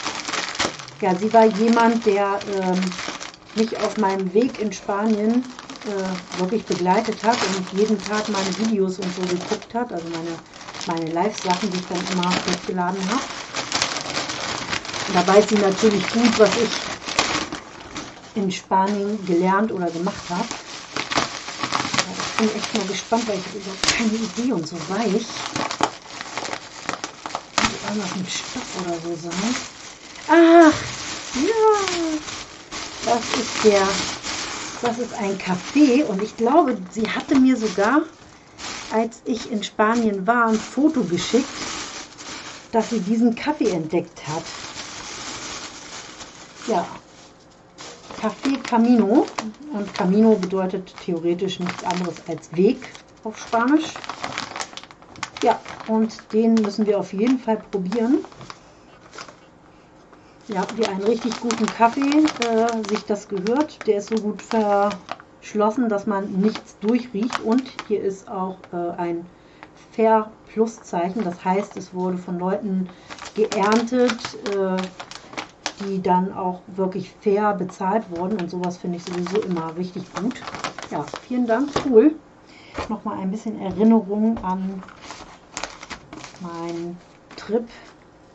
Ja, sie war jemand, der ähm, mich auf meinem Weg in Spanien äh, wirklich begleitet hat und jeden Tag meine Videos und so geguckt hat, also meine meine Live-Sachen, die ich dann immer hochgeladen habe. Da weiß sie natürlich gut, was ich in Spanien gelernt oder gemacht habe. Ich bin echt mal gespannt, weil ich habe überhaupt keine Idee und so weich. Könnte irgendwas mit Stoff oder so sein. Ach, ja, das ist der, das ist ein Kaffee und ich glaube, sie hatte mir sogar als ich in Spanien war, ein Foto geschickt, dass sie diesen Kaffee entdeckt hat. Ja, Café Camino. Und Camino bedeutet theoretisch nichts anderes als Weg auf Spanisch. Ja, und den müssen wir auf jeden Fall probieren. Ja, wie einen richtig guten Kaffee äh, sich das gehört. Der ist so gut ver geschlossen, dass man nichts durchriecht und hier ist auch äh, ein Fair Plus Zeichen, das heißt, es wurde von Leuten geerntet, äh, die dann auch wirklich fair bezahlt wurden und sowas finde ich sowieso immer richtig gut. Ja, vielen Dank, cool. Nochmal ein bisschen Erinnerung an meinen Trip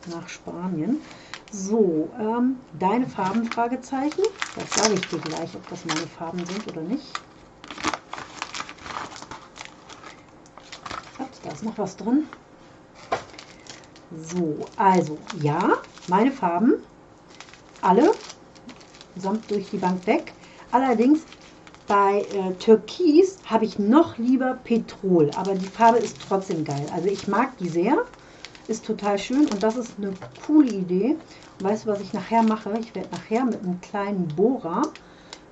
nach Spanien. So, ähm, deine Farben, Fragezeichen. Das sage ich dir gleich, ob das meine Farben sind oder nicht. Ups, da ist noch was drin. So, also, ja, meine Farben, alle, samt durch die Bank weg. Allerdings bei äh, Türkis habe ich noch lieber Petrol, aber die Farbe ist trotzdem geil. Also ich mag die sehr, ist total schön und das ist eine coole Idee. Weißt du, was ich nachher mache? Ich werde nachher mit einem kleinen Bohrer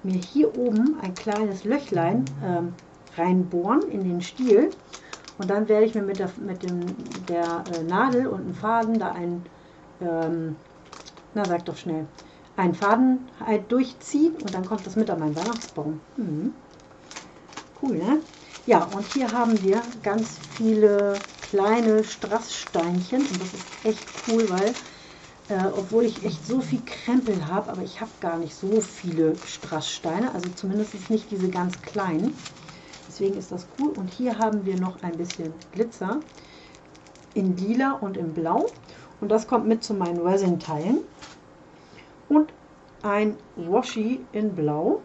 mir hier oben ein kleines Löchlein ähm, reinbohren in den Stiel. Und dann werde ich mir mit der, mit dem, der äh, Nadel und einem Faden da ein, ähm, na sag doch schnell, einen Faden halt durchziehen und dann kommt das mit an meinen Weihnachtsbaum. Mhm. Cool, ne? Ja, und hier haben wir ganz viele kleine Strasssteinchen und das ist echt cool, weil äh, obwohl ich echt so viel Krempel habe, aber ich habe gar nicht so viele Strasssteine, also zumindest nicht diese ganz kleinen. Deswegen ist das cool. Und hier haben wir noch ein bisschen Glitzer in lila und in blau. Und das kommt mit zu meinen Resin-Teilen. Und ein Washi in blau.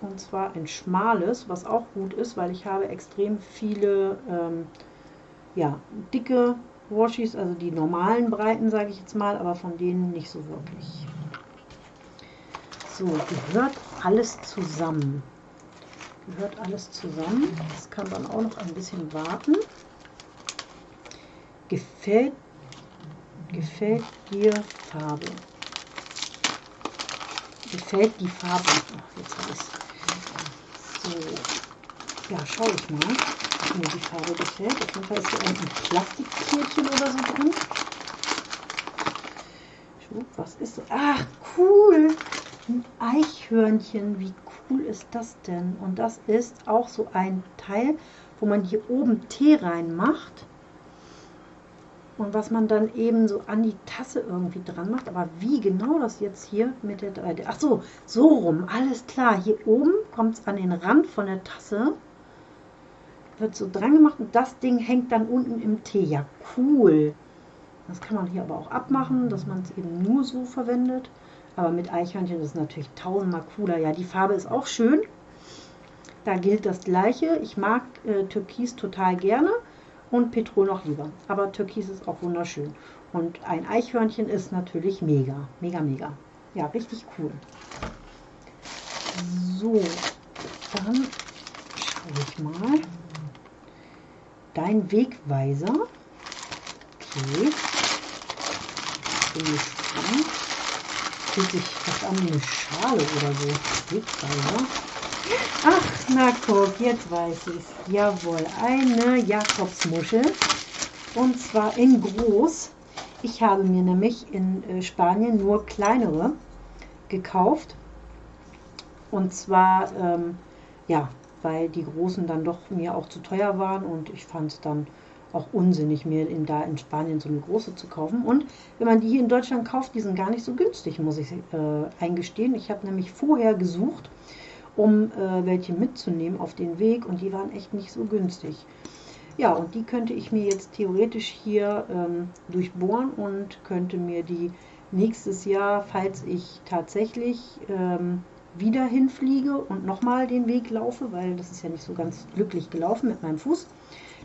Und zwar ein schmales, was auch gut ist, weil ich habe extrem viele ähm, ja, dicke Washis, also die normalen Breiten, sage ich jetzt mal, aber von denen nicht so wirklich. So, gehört alles zusammen. Gehört alles zusammen. Das kann dann auch noch ein bisschen warten. Gefällt, gefällt dir Farbe? Gefällt die Farbe? Ach, jetzt ich So, ja, schaue ich mal mir die Farbe gefällt. Auf jeden Fall ist hier ein Plastikkärtchen oder so drin. Was ist das? Ach, cool! Ein Eichhörnchen. Wie cool ist das denn? Und das ist auch so ein Teil, wo man hier oben Tee reinmacht. Und was man dann eben so an die Tasse irgendwie dran macht. Aber wie genau das jetzt hier mit der 3D... Ach so, so rum. Alles klar. Hier oben kommt es an den Rand von der Tasse wird so dran gemacht und das Ding hängt dann unten im Tee. Ja, cool. Das kann man hier aber auch abmachen, dass man es eben nur so verwendet. Aber mit Eichhörnchen ist es natürlich tausendmal cooler. Ja, die Farbe ist auch schön. Da gilt das Gleiche. Ich mag äh, Türkis total gerne und Petrol noch lieber. Aber Türkis ist auch wunderschön. Und ein Eichhörnchen ist natürlich mega, mega, mega. Ja, richtig cool. So, dann schaue ich mal dein Wegweiser. Okay. Bin gespannt. Fühlt sich fast an wie eine Schale oder so. Wegweiser. Ach, na guck, jetzt weiß ich es. Jawohl, eine Jakobsmuschel. Und zwar in groß. Ich habe mir nämlich in äh, Spanien nur kleinere gekauft. Und zwar, ähm, ja, weil die großen dann doch mir auch zu teuer waren und ich fand es dann auch unsinnig, mir in, da in Spanien so eine große zu kaufen. Und wenn man die hier in Deutschland kauft, die sind gar nicht so günstig, muss ich äh, eingestehen. Ich habe nämlich vorher gesucht, um äh, welche mitzunehmen auf den Weg und die waren echt nicht so günstig. Ja, und die könnte ich mir jetzt theoretisch hier ähm, durchbohren und könnte mir die nächstes Jahr, falls ich tatsächlich ähm, wieder hinfliege und nochmal den Weg laufe, weil das ist ja nicht so ganz glücklich gelaufen mit meinem Fuß,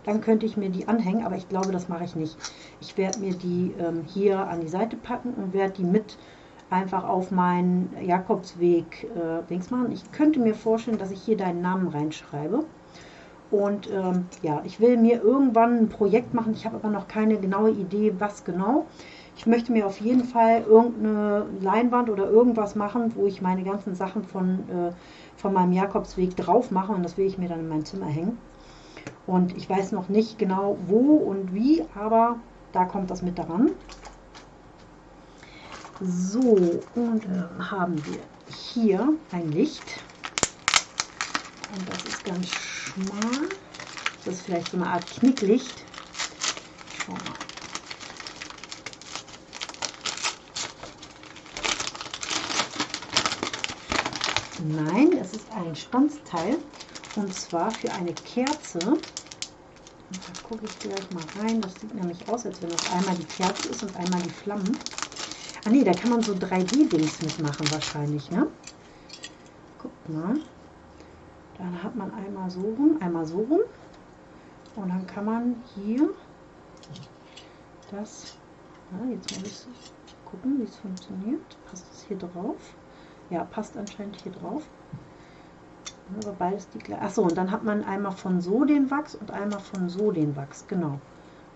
dann könnte ich mir die anhängen, aber ich glaube, das mache ich nicht. Ich werde mir die ähm, hier an die Seite packen und werde die mit einfach auf meinen Jakobsweg äh, links machen. Ich könnte mir vorstellen, dass ich hier deinen Namen reinschreibe. Und ähm, ja, ich will mir irgendwann ein Projekt machen. Ich habe aber noch keine genaue Idee, was genau. Ich möchte mir auf jeden Fall irgendeine Leinwand oder irgendwas machen, wo ich meine ganzen Sachen von, äh, von meinem Jakobsweg drauf mache. Und das will ich mir dann in mein Zimmer hängen. Und ich weiß noch nicht genau wo und wie, aber da kommt das mit daran. So, und äh, haben wir hier ein Licht. Und das ist ganz schmal. Das ist vielleicht so eine Art Knicklicht. Schau mal. Nein, es ist ein Stanzteil und zwar für eine Kerze. Da gucke ich gleich mal rein. Das sieht nämlich aus, als wenn das einmal die Kerze ist und einmal die Flammen. Ah ne, da kann man so 3D-Dings mitmachen wahrscheinlich, ne? Guckt mal. Dann hat man einmal so rum, einmal so rum. Und dann kann man hier das, ja, jetzt muss ich gucken, wie es funktioniert. Passt es hier drauf? Ja, passt anscheinend hier drauf. Aber beides die gleiche. Achso, und dann hat man einmal von so den Wachs und einmal von so den Wachs, genau.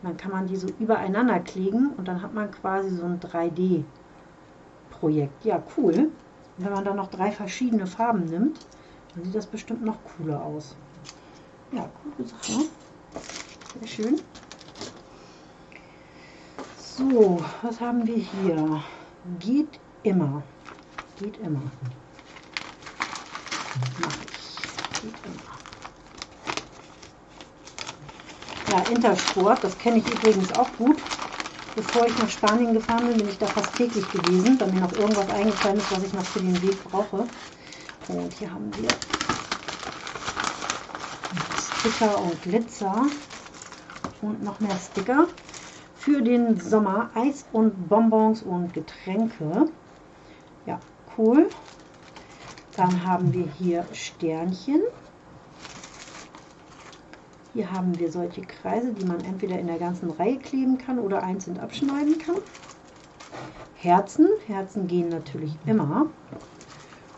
Und dann kann man die so übereinander kleben und dann hat man quasi so ein 3D-Projekt. Ja, cool. Wenn man dann noch drei verschiedene Farben nimmt, dann sieht das bestimmt noch cooler aus. Ja, coole Sache. Sehr schön. So, was haben wir hier? Geht immer. Geht immer. Mach ich. Geht immer. Ja, Intersport, das kenne ich übrigens auch gut. Bevor ich nach Spanien gefahren bin, bin ich da fast täglich gewesen, da mir noch irgendwas eingefallen ist, was ich noch für den Weg brauche. Und hier haben wir Sticker und Glitzer und noch mehr Sticker für den Sommer. Eis und Bonbons und Getränke. Cool. Dann haben wir hier Sternchen. Hier haben wir solche Kreise, die man entweder in der ganzen Reihe kleben kann oder einzeln abschneiden kann. Herzen. Herzen gehen natürlich immer.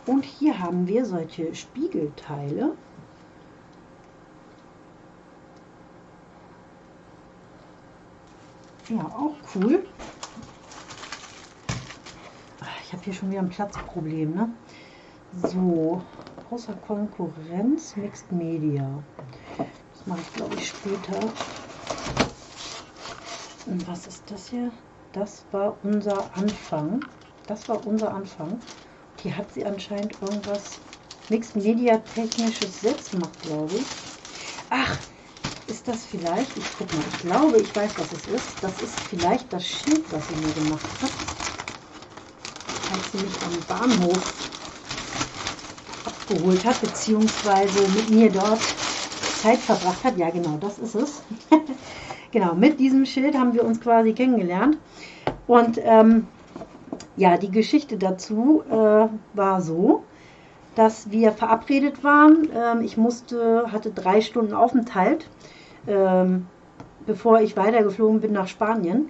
Und hier haben wir solche Spiegelteile. Ja, auch cool. Hier schon wieder ein Platzproblem. Ne? So, außer Konkurrenz, Mixed Media. Das mache ich, glaube ich, später. Und was ist das hier? Das war unser Anfang. Das war unser Anfang. Hier hat sie anscheinend irgendwas Mixed Media Technisches selbst gemacht, glaube ich. Ach, ist das vielleicht, ich gucke mal, ich glaube, ich weiß, was es ist. Das ist vielleicht das Schild, was sie mir gemacht hat. Sie mich am Bahnhof abgeholt hat, beziehungsweise mit mir dort Zeit verbracht hat. Ja, genau, das ist es. genau, mit diesem Schild haben wir uns quasi kennengelernt. Und ähm, ja, die Geschichte dazu äh, war so, dass wir verabredet waren. Ähm, ich musste, hatte drei Stunden Aufenthalt, ähm, bevor ich weitergeflogen bin nach Spanien.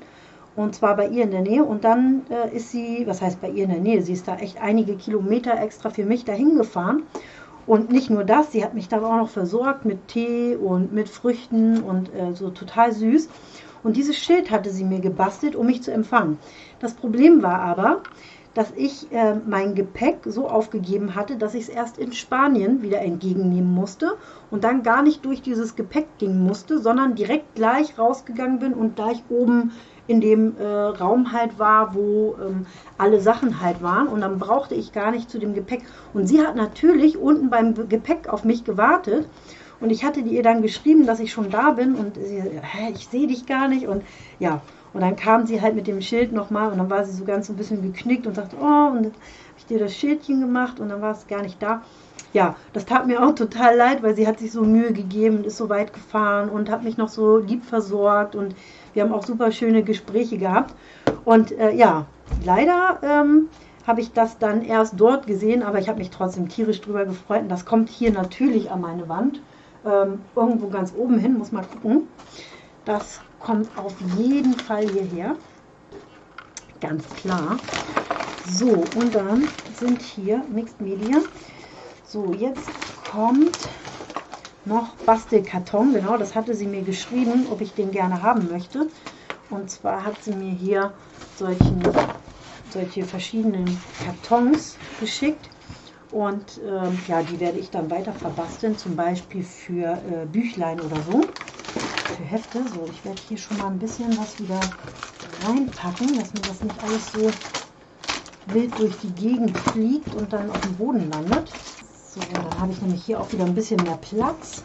Und zwar bei ihr in der Nähe. Und dann äh, ist sie, was heißt bei ihr in der Nähe? Sie ist da echt einige Kilometer extra für mich dahin gefahren. Und nicht nur das, sie hat mich dann auch noch versorgt mit Tee und mit Früchten und äh, so total süß. Und dieses Schild hatte sie mir gebastelt, um mich zu empfangen. Das Problem war aber, dass ich äh, mein Gepäck so aufgegeben hatte, dass ich es erst in Spanien wieder entgegennehmen musste und dann gar nicht durch dieses Gepäck gehen musste, sondern direkt gleich rausgegangen bin und gleich oben in dem äh, Raum halt war, wo ähm, alle Sachen halt waren. Und dann brauchte ich gar nicht zu dem Gepäck. Und sie hat natürlich unten beim Gepäck auf mich gewartet. Und ich hatte ihr dann geschrieben, dass ich schon da bin. Und sie, hä, ich sehe dich gar nicht. Und ja, und dann kam sie halt mit dem Schild nochmal. Und dann war sie so ganz ein bisschen geknickt und sagte, oh, und habe ich dir das Schildchen gemacht. Und dann war es gar nicht da ja, das tat mir auch total leid, weil sie hat sich so Mühe gegeben und ist so weit gefahren und hat mich noch so lieb versorgt und wir haben auch super schöne Gespräche gehabt. Und äh, ja, leider ähm, habe ich das dann erst dort gesehen, aber ich habe mich trotzdem tierisch drüber gefreut. Und das kommt hier natürlich an meine Wand. Ähm, irgendwo ganz oben hin, muss mal gucken. Das kommt auf jeden Fall hierher. Ganz klar. So, und dann sind hier Mixed Media. So, jetzt kommt noch Bastelkarton. Genau, das hatte sie mir geschrieben, ob ich den gerne haben möchte. Und zwar hat sie mir hier solchen, solche verschiedenen Kartons geschickt. Und ähm, ja, die werde ich dann weiter verbasteln, zum Beispiel für äh, Büchlein oder so, für Hefte. So, ich werde hier schon mal ein bisschen was wieder reinpacken, dass mir das nicht alles so wild durch die Gegend fliegt und dann auf dem Boden landet. So, dann habe ich nämlich hier auch wieder ein bisschen mehr Platz.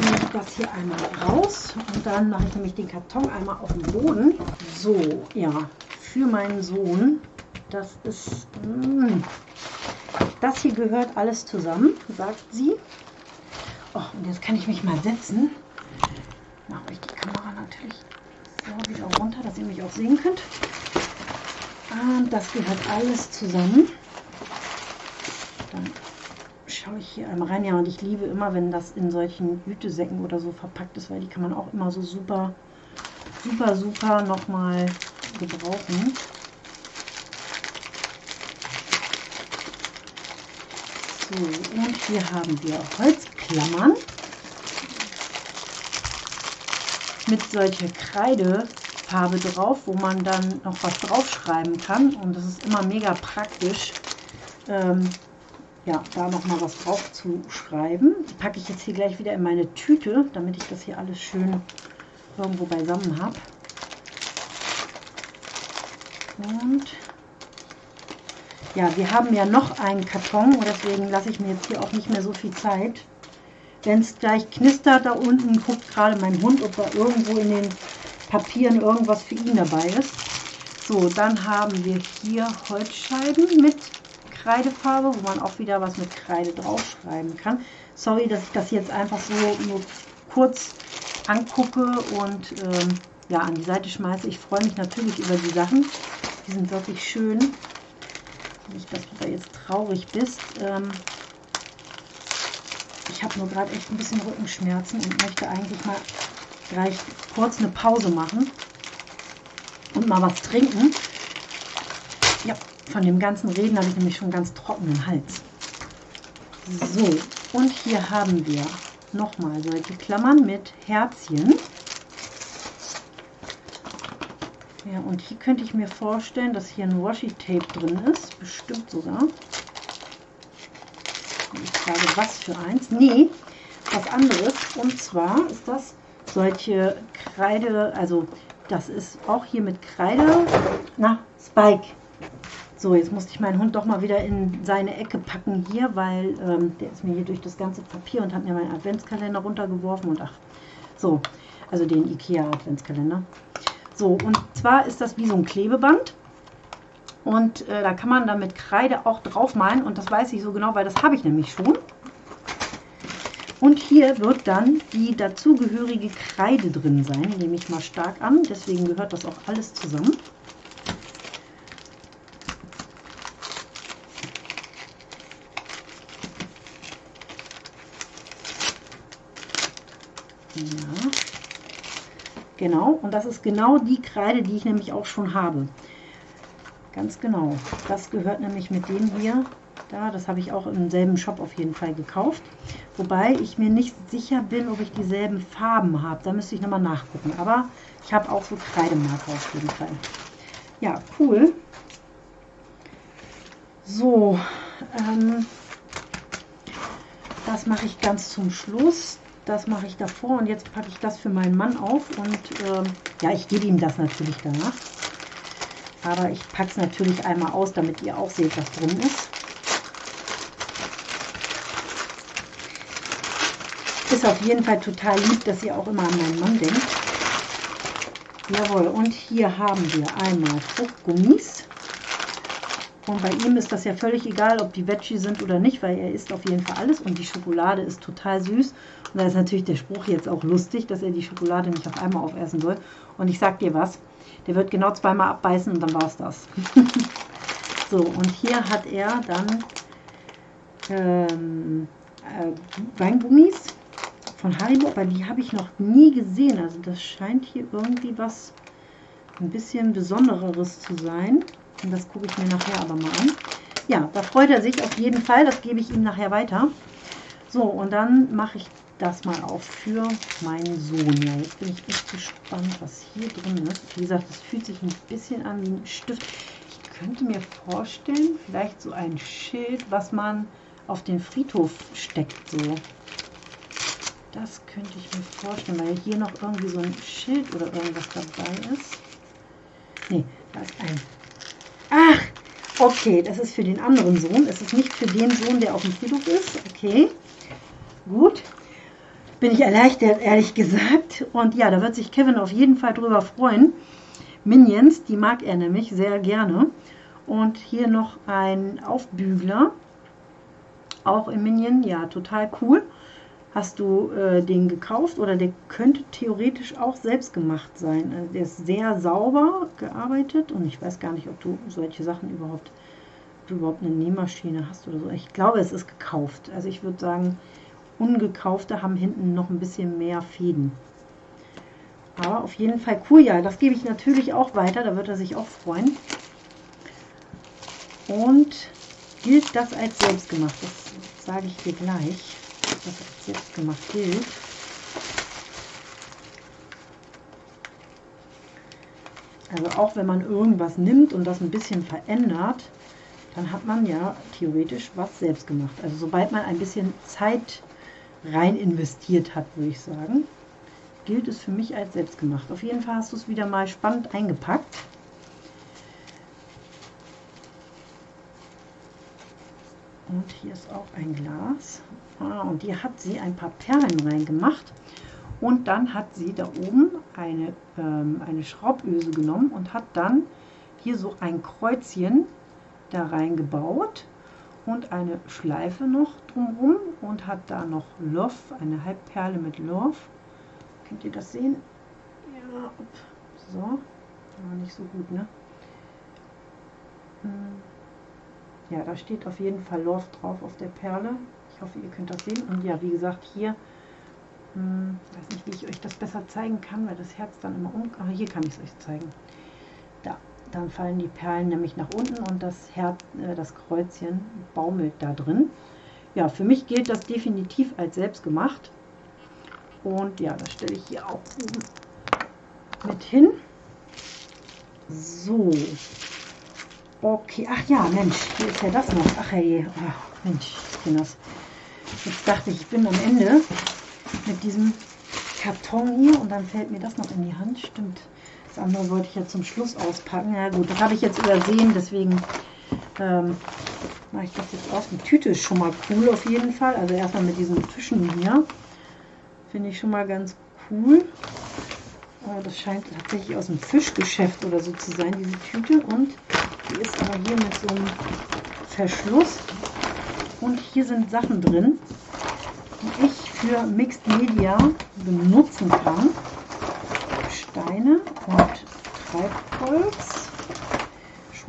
Nehme das hier einmal raus und dann mache ich nämlich den Karton einmal auf den Boden. So, ja, für meinen Sohn. Das ist, mh, mm, das hier gehört alles zusammen, sagt sie. Oh, und jetzt kann ich mich mal setzen. Mache ich die Kamera natürlich so wieder runter, dass ihr mich auch sehen könnt. Und das gehört alles zusammen. Dann schaue ich hier einmal rein. Ja, und ich liebe immer, wenn das in solchen Gütesäcken oder so verpackt ist, weil die kann man auch immer so super, super, super nochmal gebrauchen. So, und hier haben wir Holzklammern mit solcher Kreidefarbe drauf, wo man dann noch was draufschreiben kann. Und das ist immer mega praktisch. Ähm, ja, da noch mal was drauf zu schreiben. Die packe ich jetzt hier gleich wieder in meine Tüte, damit ich das hier alles schön irgendwo beisammen habe. Und ja, wir haben ja noch einen Karton und deswegen lasse ich mir jetzt hier auch nicht mehr so viel Zeit. Wenn es gleich knistert da unten, guckt gerade mein Hund, ob da irgendwo in den Papieren irgendwas für ihn dabei ist. So, dann haben wir hier Holzscheiben mit Kreidefarbe, wo man auch wieder was mit Kreide draufschreiben kann. Sorry, dass ich das jetzt einfach so nur kurz angucke und ähm, ja, an die Seite schmeiße. Ich freue mich natürlich über die Sachen. Die sind wirklich schön. Nicht, dass du da jetzt traurig bist. Ähm, ich habe nur gerade echt ein bisschen Rückenschmerzen und möchte eigentlich mal gleich kurz eine Pause machen und mal was trinken. Ja, von dem ganzen Reden habe ich nämlich schon ganz trockenen Hals. So, und hier haben wir nochmal solche Klammern mit Herzchen. Ja, und hier könnte ich mir vorstellen, dass hier ein Washi-Tape drin ist. Bestimmt sogar. Ich frage, was für eins? Nee, was anderes. Und zwar ist das solche Kreide, also das ist auch hier mit Kreide. Na, Spike. So, jetzt musste ich meinen Hund doch mal wieder in seine Ecke packen hier, weil ähm, der ist mir hier durch das ganze Papier und hat mir meinen Adventskalender runtergeworfen und ach, so, also den Ikea Adventskalender. So, und zwar ist das wie so ein Klebeband und äh, da kann man dann mit Kreide auch drauf malen und das weiß ich so genau, weil das habe ich nämlich schon. Und hier wird dann die dazugehörige Kreide drin sein, nehme ich mal stark an, deswegen gehört das auch alles zusammen. Ja. Genau, und das ist genau die Kreide, die ich nämlich auch schon habe. Ganz genau. Das gehört nämlich mit dem hier da. Das habe ich auch im selben Shop auf jeden Fall gekauft. Wobei ich mir nicht sicher bin, ob ich dieselben Farben habe. Da müsste ich nochmal nachgucken. Aber ich habe auch so Kreidemarker auf jeden Fall. Ja, cool. So, ähm, das mache ich ganz zum Schluss. Das mache ich davor und jetzt packe ich das für meinen Mann auf und ähm, ja, ich gebe ihm das natürlich danach. Aber ich packe es natürlich einmal aus, damit ihr auch seht, was drin ist. Ist auf jeden Fall total lieb, dass ihr auch immer an meinen Mann denkt. Jawohl, und hier haben wir einmal Fruchtgummis. Und bei ihm ist das ja völlig egal, ob die Veggie sind oder nicht, weil er isst auf jeden Fall alles. Und die Schokolade ist total süß. Da ist natürlich der Spruch jetzt auch lustig, dass er die Schokolade nicht auf einmal aufessen soll. Und ich sag dir was, der wird genau zweimal abbeißen und dann war es das. so, und hier hat er dann ähm, äh, Weingummis von Haribo, aber die habe ich noch nie gesehen. Also das scheint hier irgendwie was ein bisschen Besondereres zu sein. Und das gucke ich mir nachher aber mal an. Ja, da freut er sich auf jeden Fall. Das gebe ich ihm nachher weiter. So, und dann mache ich das mal auf für meinen Sohn. Ja, jetzt bin ich echt gespannt, was hier drin ist. Wie gesagt, es fühlt sich ein bisschen an wie ein Stift. Ich könnte mir vorstellen, vielleicht so ein Schild, was man auf den Friedhof steckt. So. Das könnte ich mir vorstellen, weil hier noch irgendwie so ein Schild oder irgendwas dabei ist. Nee, da ist ein Ach, okay, das ist für den anderen Sohn. Es ist nicht für den Sohn, der auf dem Friedhof ist. Okay, gut. Bin ich erleichtert, ehrlich gesagt. Und ja, da wird sich Kevin auf jeden Fall drüber freuen. Minions, die mag er nämlich sehr gerne. Und hier noch ein Aufbügler. Auch im Minion, ja, total cool. Hast du äh, den gekauft oder der könnte theoretisch auch selbst gemacht sein. Also der ist sehr sauber gearbeitet und ich weiß gar nicht, ob du solche Sachen überhaupt, überhaupt eine Nähmaschine hast oder so. Ich glaube, es ist gekauft. Also ich würde sagen, ungekaufte haben hinten noch ein bisschen mehr Fäden. Aber auf jeden Fall cool, ja, das gebe ich natürlich auch weiter, da wird er sich auch freuen. Und gilt das als selbstgemacht, das sage ich dir gleich das jetzt gemacht gilt. Also auch wenn man irgendwas nimmt und das ein bisschen verändert, dann hat man ja theoretisch was selbst gemacht. Also sobald man ein bisschen Zeit rein investiert hat, würde ich sagen, gilt es für mich als selbst gemacht. Auf jeden Fall hast du es wieder mal spannend eingepackt. Und hier ist auch ein Glas. Ah, und hier hat sie ein paar Perlen reingemacht. Und dann hat sie da oben eine, ähm, eine Schrauböse genommen und hat dann hier so ein Kreuzchen da reingebaut und eine Schleife noch drumherum und hat da noch Love, eine Halbperle mit Love. Könnt ihr das sehen? Ja, so, aber nicht so gut, ne? Hm. Ja, da steht auf jeden Fall Love drauf auf der Perle. Ich hoffe, ihr könnt das sehen. Und ja, wie gesagt, hier, hm, weiß nicht, wie ich euch das besser zeigen kann, weil das Herz dann immer um... Aber hier kann ich es euch zeigen. Da, dann fallen die Perlen nämlich nach unten und das Herz, äh, das Kreuzchen baumelt da drin. Ja, für mich gilt das definitiv als selbst gemacht. Und ja, das stelle ich hier auch oben mit hin. So, Okay, ach ja, Mensch, hier ist ja das noch. Ach hey, oh, Mensch, das. Jetzt dachte ich, ich bin am Ende mit diesem Karton hier und dann fällt mir das noch in die Hand. Stimmt, das andere wollte ich ja zum Schluss auspacken. Ja gut, das habe ich jetzt übersehen, deswegen ähm, mache ich das jetzt aus. Die Tüte ist schon mal cool auf jeden Fall. Also erstmal mit diesen Fischen hier. Finde ich schon mal ganz cool. Das scheint tatsächlich aus dem Fischgeschäft oder so zu sein, diese Tüte. Und die ist aber hier mit so einem Verschluss. Und hier sind Sachen drin, die ich für Mixed Media benutzen kann. Steine und Treibholz.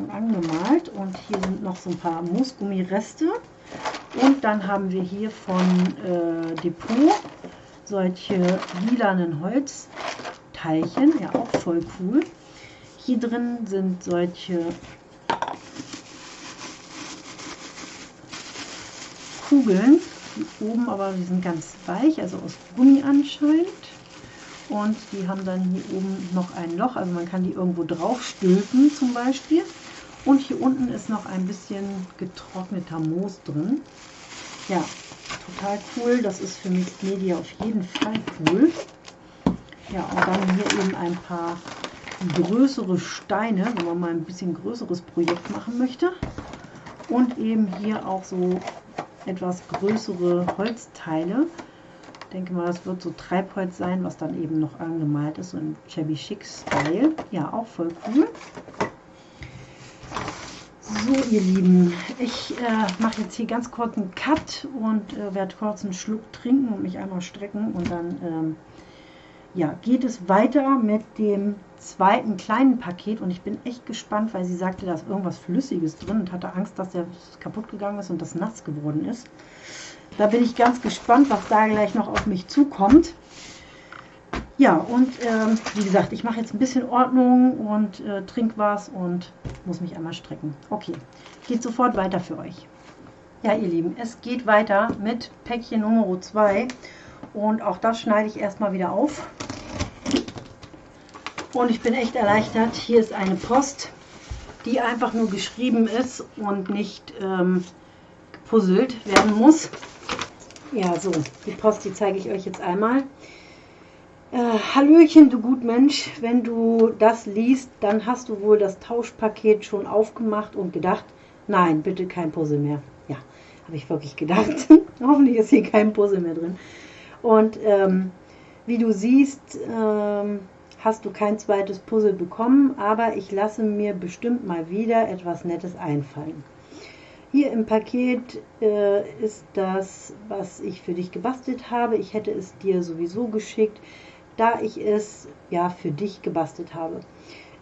Schon angemalt. Und hier sind noch so ein paar Moosgummireste. Und dann haben wir hier von äh, Depot solche lilanen Holzteilchen. Ja, auch voll cool. Hier drin sind solche Kugeln, die oben aber, die sind ganz weich, also aus Gummi anscheinend. Und die haben dann hier oben noch ein Loch, also man kann die irgendwo drauf stülpen zum Beispiel. Und hier unten ist noch ein bisschen getrockneter Moos drin. Ja, total cool. Das ist für Mixed Media auf jeden Fall cool. Ja, und dann hier eben ein paar größere Steine, wenn man mal ein bisschen größeres Projekt machen möchte. Und eben hier auch so etwas größere Holzteile. Ich denke mal, das wird so Treibholz sein, was dann eben noch angemalt ist, so im Chevy Chic Style. Ja, auch voll cool. So, ihr Lieben, ich äh, mache jetzt hier ganz kurz einen Cut und äh, werde kurz einen Schluck trinken und mich einmal strecken und dann ähm, ja, geht es weiter mit dem zweiten kleinen Paket und ich bin echt gespannt, weil sie sagte, da ist irgendwas Flüssiges drin und hatte Angst, dass der kaputt gegangen ist und das nass geworden ist. Da bin ich ganz gespannt, was da gleich noch auf mich zukommt. Ja, und ähm, wie gesagt, ich mache jetzt ein bisschen Ordnung und äh, trink was und muss mich einmal strecken. Okay, geht sofort weiter für euch. Ja, ihr Lieben, es geht weiter mit Päckchen Nummer 2 und auch das schneide ich erstmal wieder auf. Und ich bin echt erleichtert. Hier ist eine Post, die einfach nur geschrieben ist und nicht ähm, gepuzzelt werden muss. Ja, so, die Post, die zeige ich euch jetzt einmal. Äh, Hallöchen, du Gutmensch, wenn du das liest, dann hast du wohl das Tauschpaket schon aufgemacht und gedacht, nein, bitte kein Puzzle mehr. Ja, habe ich wirklich gedacht. Hoffentlich ist hier kein Puzzle mehr drin. Und ähm, wie du siehst, ähm, hast du kein zweites Puzzle bekommen, aber ich lasse mir bestimmt mal wieder etwas Nettes einfallen. Hier im Paket äh, ist das, was ich für dich gebastelt habe. Ich hätte es dir sowieso geschickt, da ich es ja für dich gebastelt habe.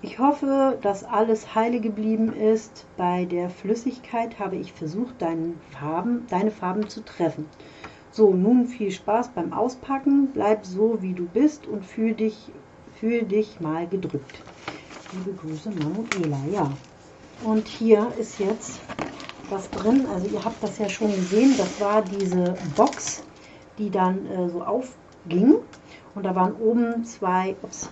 Ich hoffe, dass alles heile geblieben ist. Bei der Flüssigkeit habe ich versucht, Farben, deine Farben zu treffen. So, nun viel Spaß beim Auspacken. Bleib so, wie du bist und fühl dich Fühl dich mal gedrückt. Liebe Grüße, Manuela. Ja, und hier ist jetzt was drin. Also ihr habt das ja schon gesehen. Das war diese Box, die dann äh, so aufging. Und da waren oben zwei, ups,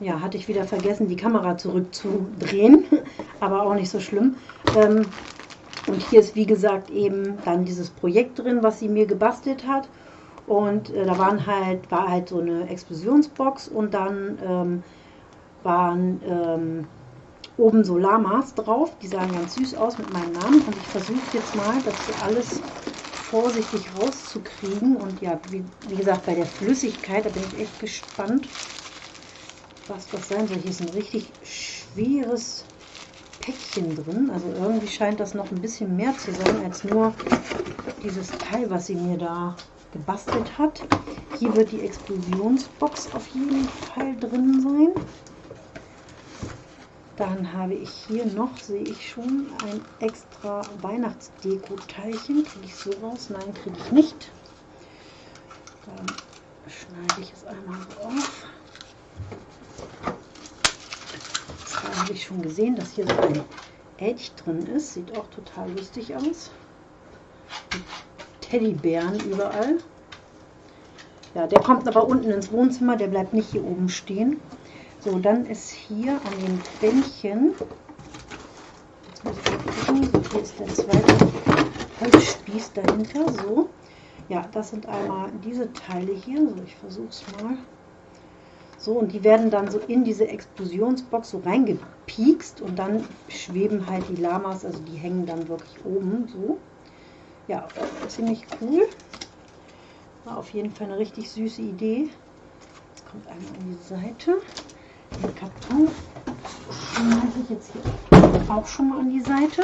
ja, hatte ich wieder vergessen, die Kamera zurückzudrehen. Aber auch nicht so schlimm. Ähm, und hier ist, wie gesagt, eben dann dieses Projekt drin, was sie mir gebastelt hat. Und äh, da waren halt, war halt so eine Explosionsbox und dann ähm, waren ähm, oben so Lamas drauf. Die sahen ganz süß aus mit meinem Namen. Und ich versuche jetzt mal, das hier alles vorsichtig rauszukriegen. Und ja, wie, wie, gesagt, bei der Flüssigkeit, da bin ich echt gespannt, was das sein soll. Hier ist ein richtig schweres Päckchen drin. Also irgendwie scheint das noch ein bisschen mehr zu sein als nur dieses Teil, was sie mir da gebastelt hat. Hier wird die Explosionsbox auf jeden Fall drin sein. Dann habe ich hier noch, sehe ich schon, ein extra Weihnachtsdeko-Teilchen. Kriege ich so raus? Nein, kriege ich nicht. Dann schneide ich es einmal auf. Da habe ich schon gesehen, dass hier so ein Elch drin ist. Sieht auch total lustig aus. Teddybären überall. Ja, der kommt aber unten ins Wohnzimmer, der bleibt nicht hier oben stehen. So, dann ist hier an dem Bändchen, jetzt muss ich gucken, hier ist der zweite Holzspieß dahinter, so. Ja, das sind einmal diese Teile hier, so ich versuche es mal. So, und die werden dann so in diese Explosionsbox so reingepiekst und dann schweben halt die Lamas, also die hängen dann wirklich oben so. Ja, ziemlich cool. War auf jeden Fall eine richtig süße Idee. Jetzt kommt einmal an die Seite. Den Karton schneide ich jetzt hier auch schon mal an die Seite.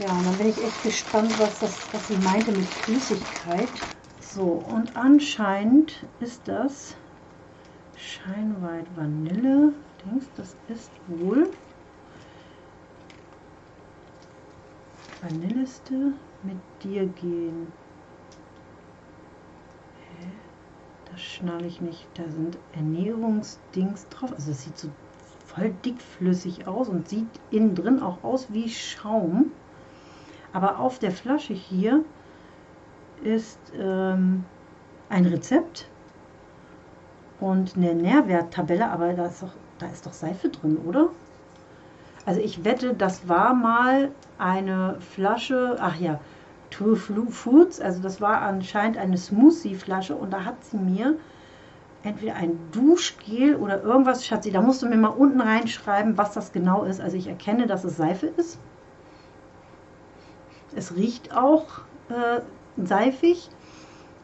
Ja, und dann bin ich echt gespannt, was, das, was sie meinte mit Flüssigkeit. So, und anscheinend ist das Scheinweit Vanille. Denkst, das ist wohl Vanilleste mit dir gehen. Hä? Das schnalle ich nicht. Da sind Ernährungsdings drauf. Also es sieht so voll dickflüssig aus und sieht innen drin auch aus wie Schaum. Aber auf der Flasche hier ist ähm, ein Rezept und eine Nährwerttabelle, aber da ist, doch, da ist doch Seife drin, oder? Also ich wette, das war mal eine Flasche, ach ja, True Foods, also das war anscheinend eine Smoothie-Flasche und da hat sie mir entweder ein Duschgel oder irgendwas, Schatzi, da musst du mir mal unten reinschreiben, was das genau ist. Also ich erkenne, dass es Seife ist. Es riecht auch äh, seifig,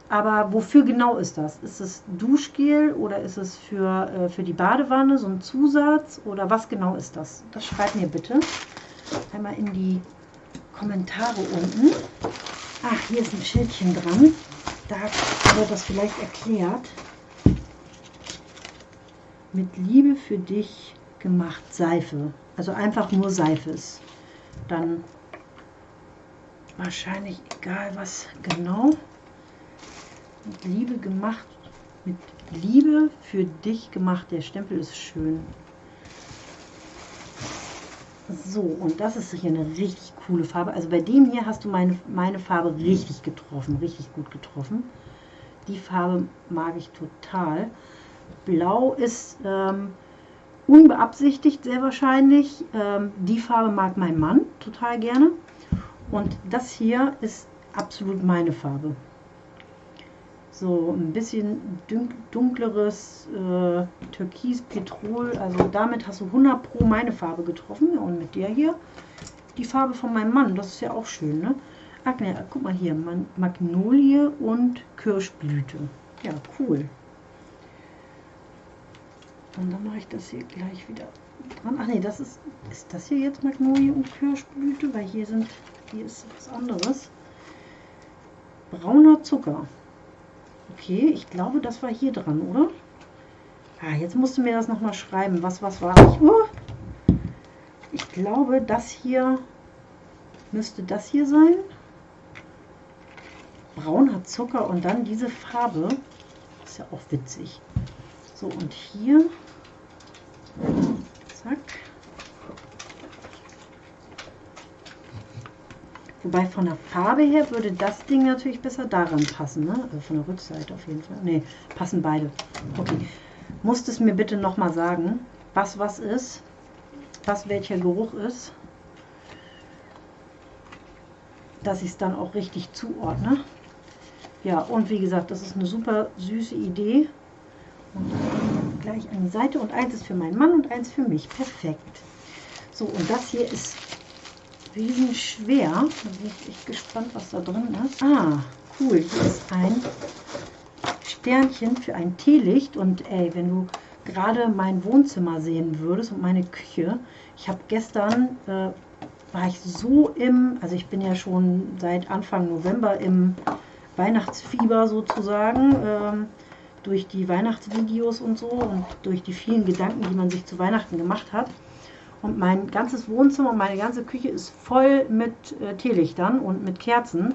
aber wofür genau ist das? Ist es Duschgel oder ist es für, äh, für die Badewanne so ein Zusatz oder was genau ist das? Das schreibt mir bitte einmal in die Kommentare unten. Ach, hier ist ein Schildchen dran. Da wird das vielleicht erklärt. Mit Liebe für dich gemacht Seife. Also einfach nur Seife ist. Dann wahrscheinlich egal was genau. Mit Liebe gemacht. Mit Liebe für dich gemacht. Der Stempel ist schön. So, und das ist hier eine richtig coole Farbe. Also bei dem hier hast du meine, meine Farbe richtig getroffen, richtig gut getroffen. Die Farbe mag ich total. Blau ist ähm, unbeabsichtigt sehr wahrscheinlich. Ähm, die Farbe mag mein Mann total gerne. Und das hier ist absolut meine Farbe so ein bisschen dunkleres äh, Türkis, Petrol. Also damit hast du 100 Pro meine Farbe getroffen. Und mit der hier die Farbe von meinem Mann. Das ist ja auch schön, ne? Ach ne, guck mal hier. Magnolie und Kirschblüte. Ja, cool. Und dann mache ich das hier gleich wieder dran. Ach ne, das ist, ist das hier jetzt Magnolie und Kirschblüte? Weil hier sind, hier ist was anderes. Brauner Zucker. Okay, ich glaube, das war hier dran, oder? Ah, jetzt musst du mir das nochmal schreiben. Was, was war ich? Uh, ich glaube, das hier müsste das hier sein. Braun hat Zucker und dann diese Farbe. Ist ja auch witzig. So, und hier. Zack. Wobei von der Farbe her würde das Ding natürlich besser daran passen. Ne? Also von der Rückseite auf jeden Fall. Ne, passen beide. Okay. Musst es mir bitte nochmal sagen, was was ist, was welcher Geruch ist, dass ich es dann auch richtig zuordne. Ja, und wie gesagt, das ist eine super süße Idee. Und gleich an die Seite. Und eins ist für meinen Mann und eins für mich. Perfekt. So, und das hier ist riesenschwer. Da bin ich echt gespannt, was da drin ist. Ah, cool. Hier ist ein Sternchen für ein Teelicht. Und ey, wenn du gerade mein Wohnzimmer sehen würdest und meine Küche. Ich habe gestern, äh, war ich so im, also ich bin ja schon seit Anfang November im Weihnachtsfieber sozusagen, ähm, durch die Weihnachtsvideos und so und durch die vielen Gedanken, die man sich zu Weihnachten gemacht hat. Und mein ganzes Wohnzimmer meine ganze Küche ist voll mit äh, Teelichtern und mit Kerzen.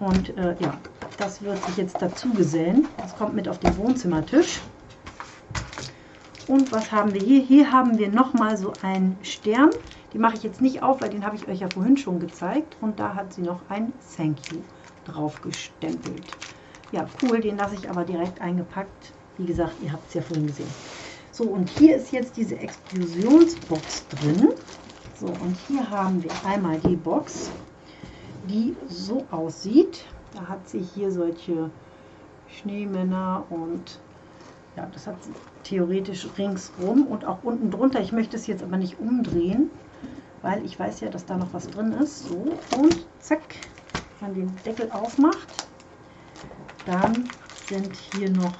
Und äh, ja, das wird sich jetzt dazu gesellen. Das kommt mit auf den Wohnzimmertisch. Und was haben wir hier? Hier haben wir nochmal so einen Stern. Die mache ich jetzt nicht auf, weil den habe ich euch ja vorhin schon gezeigt. Und da hat sie noch ein Thank You drauf gestempelt. Ja, cool, den lasse ich aber direkt eingepackt. Wie gesagt, ihr habt es ja vorhin gesehen. So, und hier ist jetzt diese Explosionsbox drin. So, und hier haben wir einmal die Box, die so aussieht. Da hat sie hier solche Schneemänner und ja, das hat sie theoretisch ringsrum und auch unten drunter. Ich möchte es jetzt aber nicht umdrehen, weil ich weiß ja, dass da noch was drin ist. So, und zack, wenn man den Deckel aufmacht, dann sind hier noch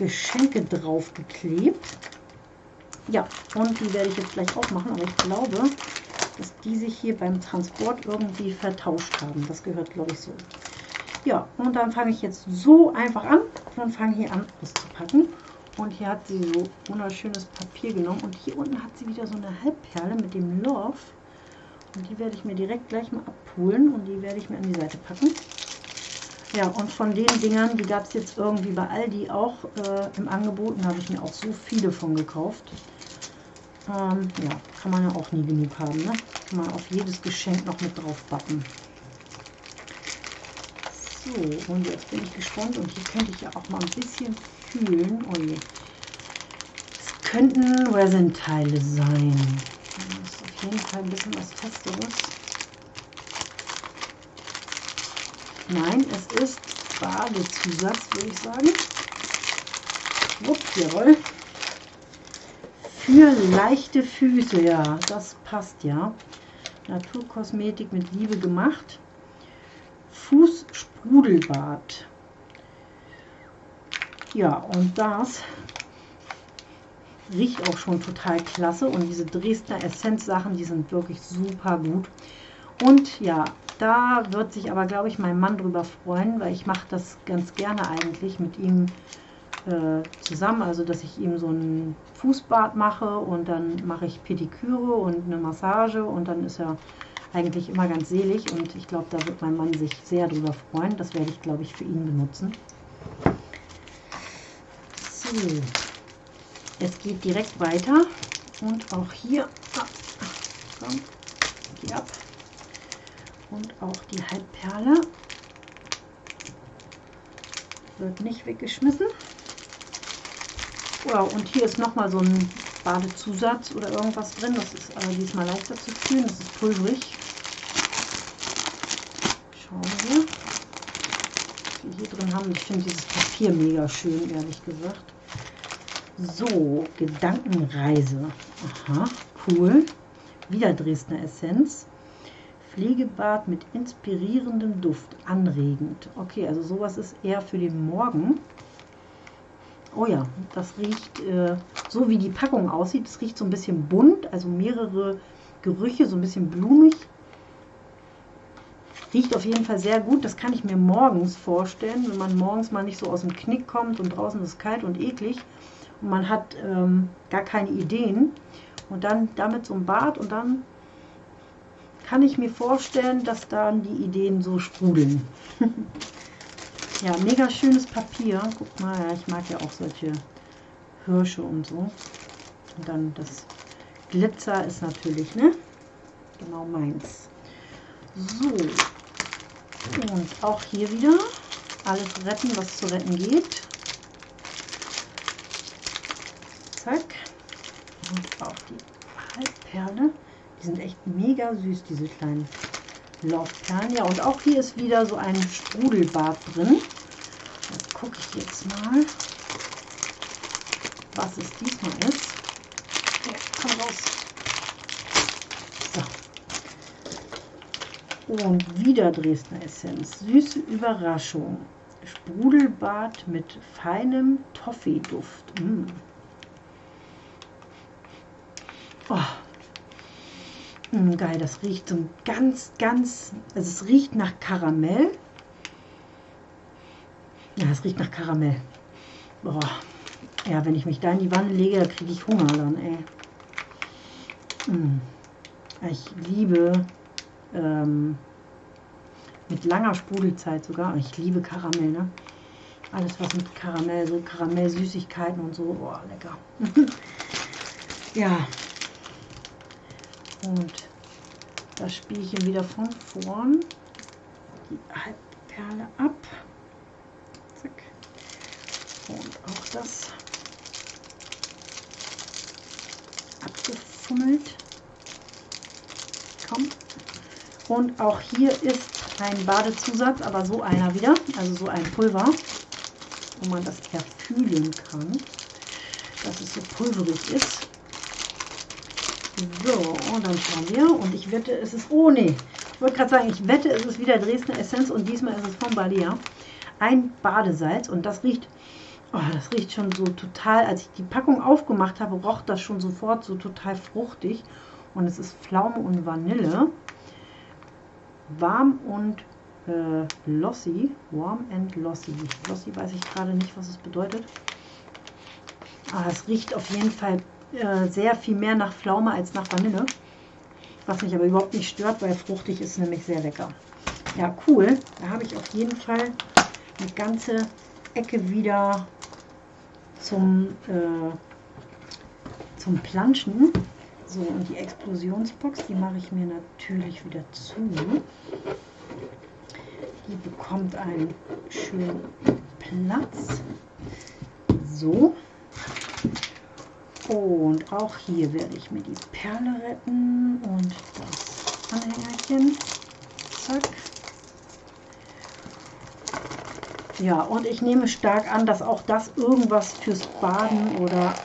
Geschenke drauf geklebt. Ja, und die werde ich jetzt gleich aufmachen, aber ich glaube, dass die sich hier beim Transport irgendwie vertauscht haben. Das gehört, glaube ich, so. Ja, und dann fange ich jetzt so einfach an und fange hier an auszupacken. Und hier hat sie so wunderschönes Papier genommen. Und hier unten hat sie wieder so eine Halbperle mit dem Love. Und die werde ich mir direkt gleich mal abholen und die werde ich mir an die Seite packen. Ja, und von den Dingern, die gab es jetzt irgendwie bei Aldi auch äh, im Angebot. Da habe ich mir auch so viele von gekauft. Ähm, ja, kann man ja auch nie genug haben. Ne? Kann man auf jedes Geschenk noch mit drauf backen. So, und jetzt bin ich gespannt. Und hier könnte ich ja auch mal ein bisschen fühlen. Oh je. Es könnten Resin-Teile sein. Das ist auf jeden Fall ein bisschen was Festeres. Nein, es ist Badezusatz, würde ich sagen. Ups, jawohl. Für leichte Füße, ja, das passt ja. Naturkosmetik mit Liebe gemacht. Fußsprudelbad. Ja, und das riecht auch schon total klasse. Und diese Dresdner Essenz-Sachen, die sind wirklich super gut. Und ja, da wird sich aber, glaube ich, mein Mann drüber freuen, weil ich mache das ganz gerne eigentlich mit ihm äh, zusammen. Also, dass ich ihm so ein Fußbad mache und dann mache ich Pediküre und eine Massage und dann ist er eigentlich immer ganz selig und ich glaube, da wird mein Mann sich sehr drüber freuen. Das werde ich, glaube ich, für ihn benutzen. So, es geht direkt weiter und auch hier, ah, komm, geh ab, und auch die Halbperle wird nicht weggeschmissen. Wow, und hier ist nochmal so ein Badezusatz oder irgendwas drin. Das ist aber diesmal leichter zu fühlen. Das ist pulverig. Schauen wir, was wir hier drin haben. Ich finde dieses Papier mega schön, ehrlich gesagt. So, Gedankenreise. Aha, cool. Wieder Dresdner Essenz. Pflegebad mit inspirierendem Duft, anregend. Okay, also sowas ist eher für den Morgen. Oh ja, das riecht äh, so wie die Packung aussieht. Es riecht so ein bisschen bunt, also mehrere Gerüche, so ein bisschen blumig. Riecht auf jeden Fall sehr gut. Das kann ich mir morgens vorstellen, wenn man morgens mal nicht so aus dem Knick kommt und draußen ist kalt und eklig und man hat ähm, gar keine Ideen. Und dann damit so ein Bad und dann kann ich mir vorstellen, dass dann die Ideen so sprudeln. ja, mega schönes Papier. Guck mal, ich mag ja auch solche Hirsche und so. Und dann das Glitzer ist natürlich, ne? Genau meins. So. Und auch hier wieder alles retten, was zu retten geht. Zack. Und auch die Halbperle. Die sind echt mega süß, diese kleinen Laufperlen. Ja, und auch hier ist wieder so ein Sprudelbad drin. Das gucke ich jetzt mal, was es diesmal ist. Ja, komm raus. So. Und wieder Dresdner Essenz. Süße Überraschung. Sprudelbad mit feinem Toffee-Duft. Mm. Oh, Mm, geil, das riecht so ganz, ganz, also es riecht nach Karamell. Ja, es riecht nach Karamell. Boah. Ja, wenn ich mich da in die Wanne lege, da kriege ich Hunger dann, ey. Mm. Ich liebe ähm, mit langer Sprudelzeit sogar. Ich liebe Karamell, ne? Alles was mit Karamell, so Karamell-Süßigkeiten und so. Boah, lecker. ja, und das Spielchen wieder von vorn. Die Halbperle ab. Zack. Und auch das abgefummelt. Komm. Und auch hier ist ein Badezusatz, aber so einer wieder, also so ein Pulver, wo man das erfühlen kann, dass es so pulverig ist. So, und dann schauen wir. Und ich wette, es ist, oh nee, ich wollte gerade sagen, ich wette, es ist wieder Dresdner Essenz und diesmal ist es von Balia. Ein Badesalz und das riecht, oh, das riecht schon so total, als ich die Packung aufgemacht habe, roch das schon sofort so total fruchtig. Und es ist Pflaume und Vanille. Warm und äh, Lossy. Warm and Lossy. Lossy weiß ich gerade nicht, was es bedeutet. Aber ah, es riecht auf jeden Fall äh, sehr viel mehr nach Pflaume als nach Vanille. Was mich aber überhaupt nicht stört, weil fruchtig ist nämlich sehr lecker. Ja, cool. Da habe ich auf jeden Fall eine ganze Ecke wieder zum, äh, zum Planschen. So, und die Explosionsbox, die mache ich mir natürlich wieder zu. Die bekommt einen schönen Platz. So. Und auch hier werde ich mir die Perle retten und das Anhängerchen. Zack. Ja, und ich nehme stark an, dass auch das irgendwas fürs Baden oder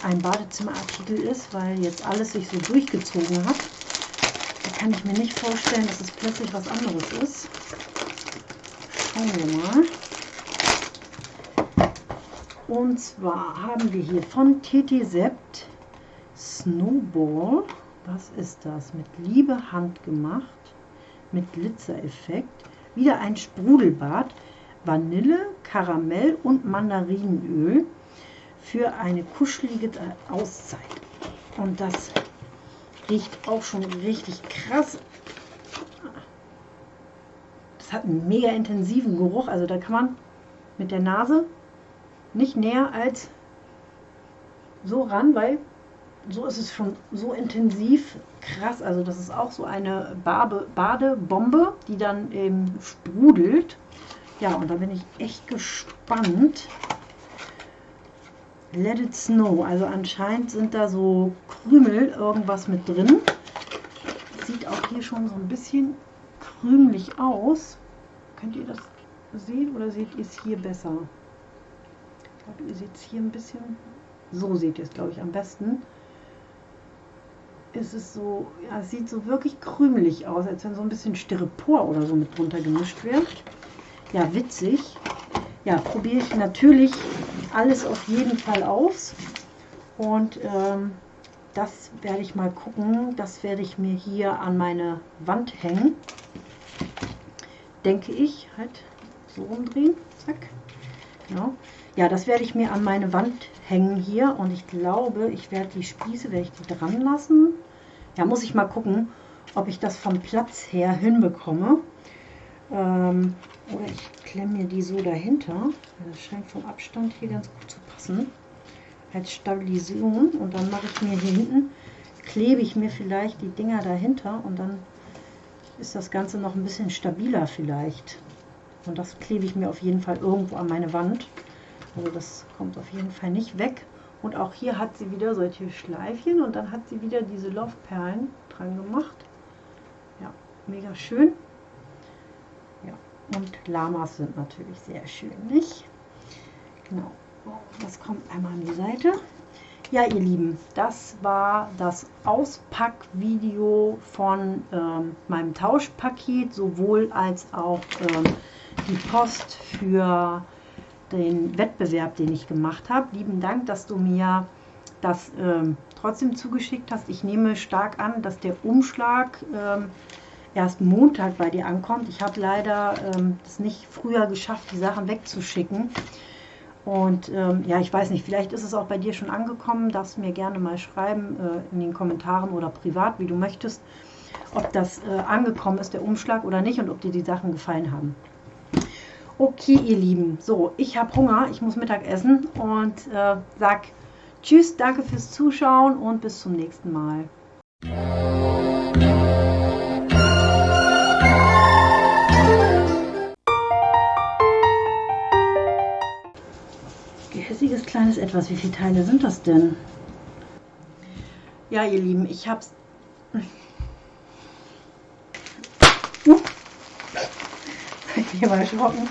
ein Badezimmerartikel ist, weil jetzt alles sich so durchgezogen hat. Da kann ich mir nicht vorstellen, dass es plötzlich was anderes ist. Schauen wir mal. Und zwar haben wir hier von TT Sept Snowball. Was ist das? Mit Liebe handgemacht. Mit Glitzereffekt. Wieder ein Sprudelbad. Vanille, Karamell und Mandarinenöl für eine kuschelige Auszeit. Und das riecht auch schon richtig krass. Das hat einen mega intensiven Geruch. Also da kann man mit der Nase nicht näher als so ran, weil so ist es schon so intensiv krass. Also das ist auch so eine Bade Badebombe, die dann eben sprudelt. Ja, und da bin ich echt gespannt. Let it snow. Also anscheinend sind da so Krümel irgendwas mit drin. Sieht auch hier schon so ein bisschen krümelig aus. Könnt ihr das sehen oder seht ihr es hier besser? Glaube, ihr seht es hier ein bisschen. So seht ihr es, glaube ich, am besten. Es ist so, ja, es sieht so wirklich krümelig aus, als wenn so ein bisschen Styropor oder so mit drunter gemischt wird. Ja, witzig. Ja, probiere ich natürlich alles auf jeden Fall aus. Und ähm, das werde ich mal gucken. Das werde ich mir hier an meine Wand hängen. Denke ich. Halt so umdrehen. Zack. Genau. Ja, das werde ich mir an meine Wand hängen hier und ich glaube, ich werde die Spieße, werde ich die dran lassen. Ja, muss ich mal gucken, ob ich das vom Platz her hinbekomme. Ähm, oder ich klemme mir die so dahinter. Das scheint vom Abstand hier ganz gut zu passen. Als Stabilisierung. Und dann mache ich mir hier hinten, klebe ich mir vielleicht die Dinger dahinter und dann ist das Ganze noch ein bisschen stabiler vielleicht. Und das klebe ich mir auf jeden Fall irgendwo an meine Wand. Also das kommt auf jeden Fall nicht weg. Und auch hier hat sie wieder solche Schleifchen und dann hat sie wieder diese Laufperlen dran gemacht. Ja, mega schön. Ja, und Lamas sind natürlich sehr schön, nicht? Genau. Das kommt einmal an die Seite. Ja, ihr Lieben, das war das Auspackvideo von ähm, meinem Tauschpaket, sowohl als auch ähm, die Post für den Wettbewerb, den ich gemacht habe. Lieben Dank, dass du mir das ähm, trotzdem zugeschickt hast. Ich nehme stark an, dass der Umschlag ähm, erst Montag bei dir ankommt. Ich habe leider ähm, das nicht früher geschafft, die Sachen wegzuschicken. Und ähm, ja, ich weiß nicht, vielleicht ist es auch bei dir schon angekommen. Darfst mir gerne mal schreiben äh, in den Kommentaren oder privat, wie du möchtest, ob das äh, angekommen ist, der Umschlag oder nicht und ob dir die Sachen gefallen haben. Okay, ihr Lieben, so, ich habe Hunger, ich muss Mittag essen und äh, sag Tschüss, danke fürs Zuschauen und bis zum nächsten Mal. Gehässiges kleines Etwas, wie viele Teile sind das denn? Ja, ihr Lieben, ich hab's. Uh. Ich bin mal erschrocken.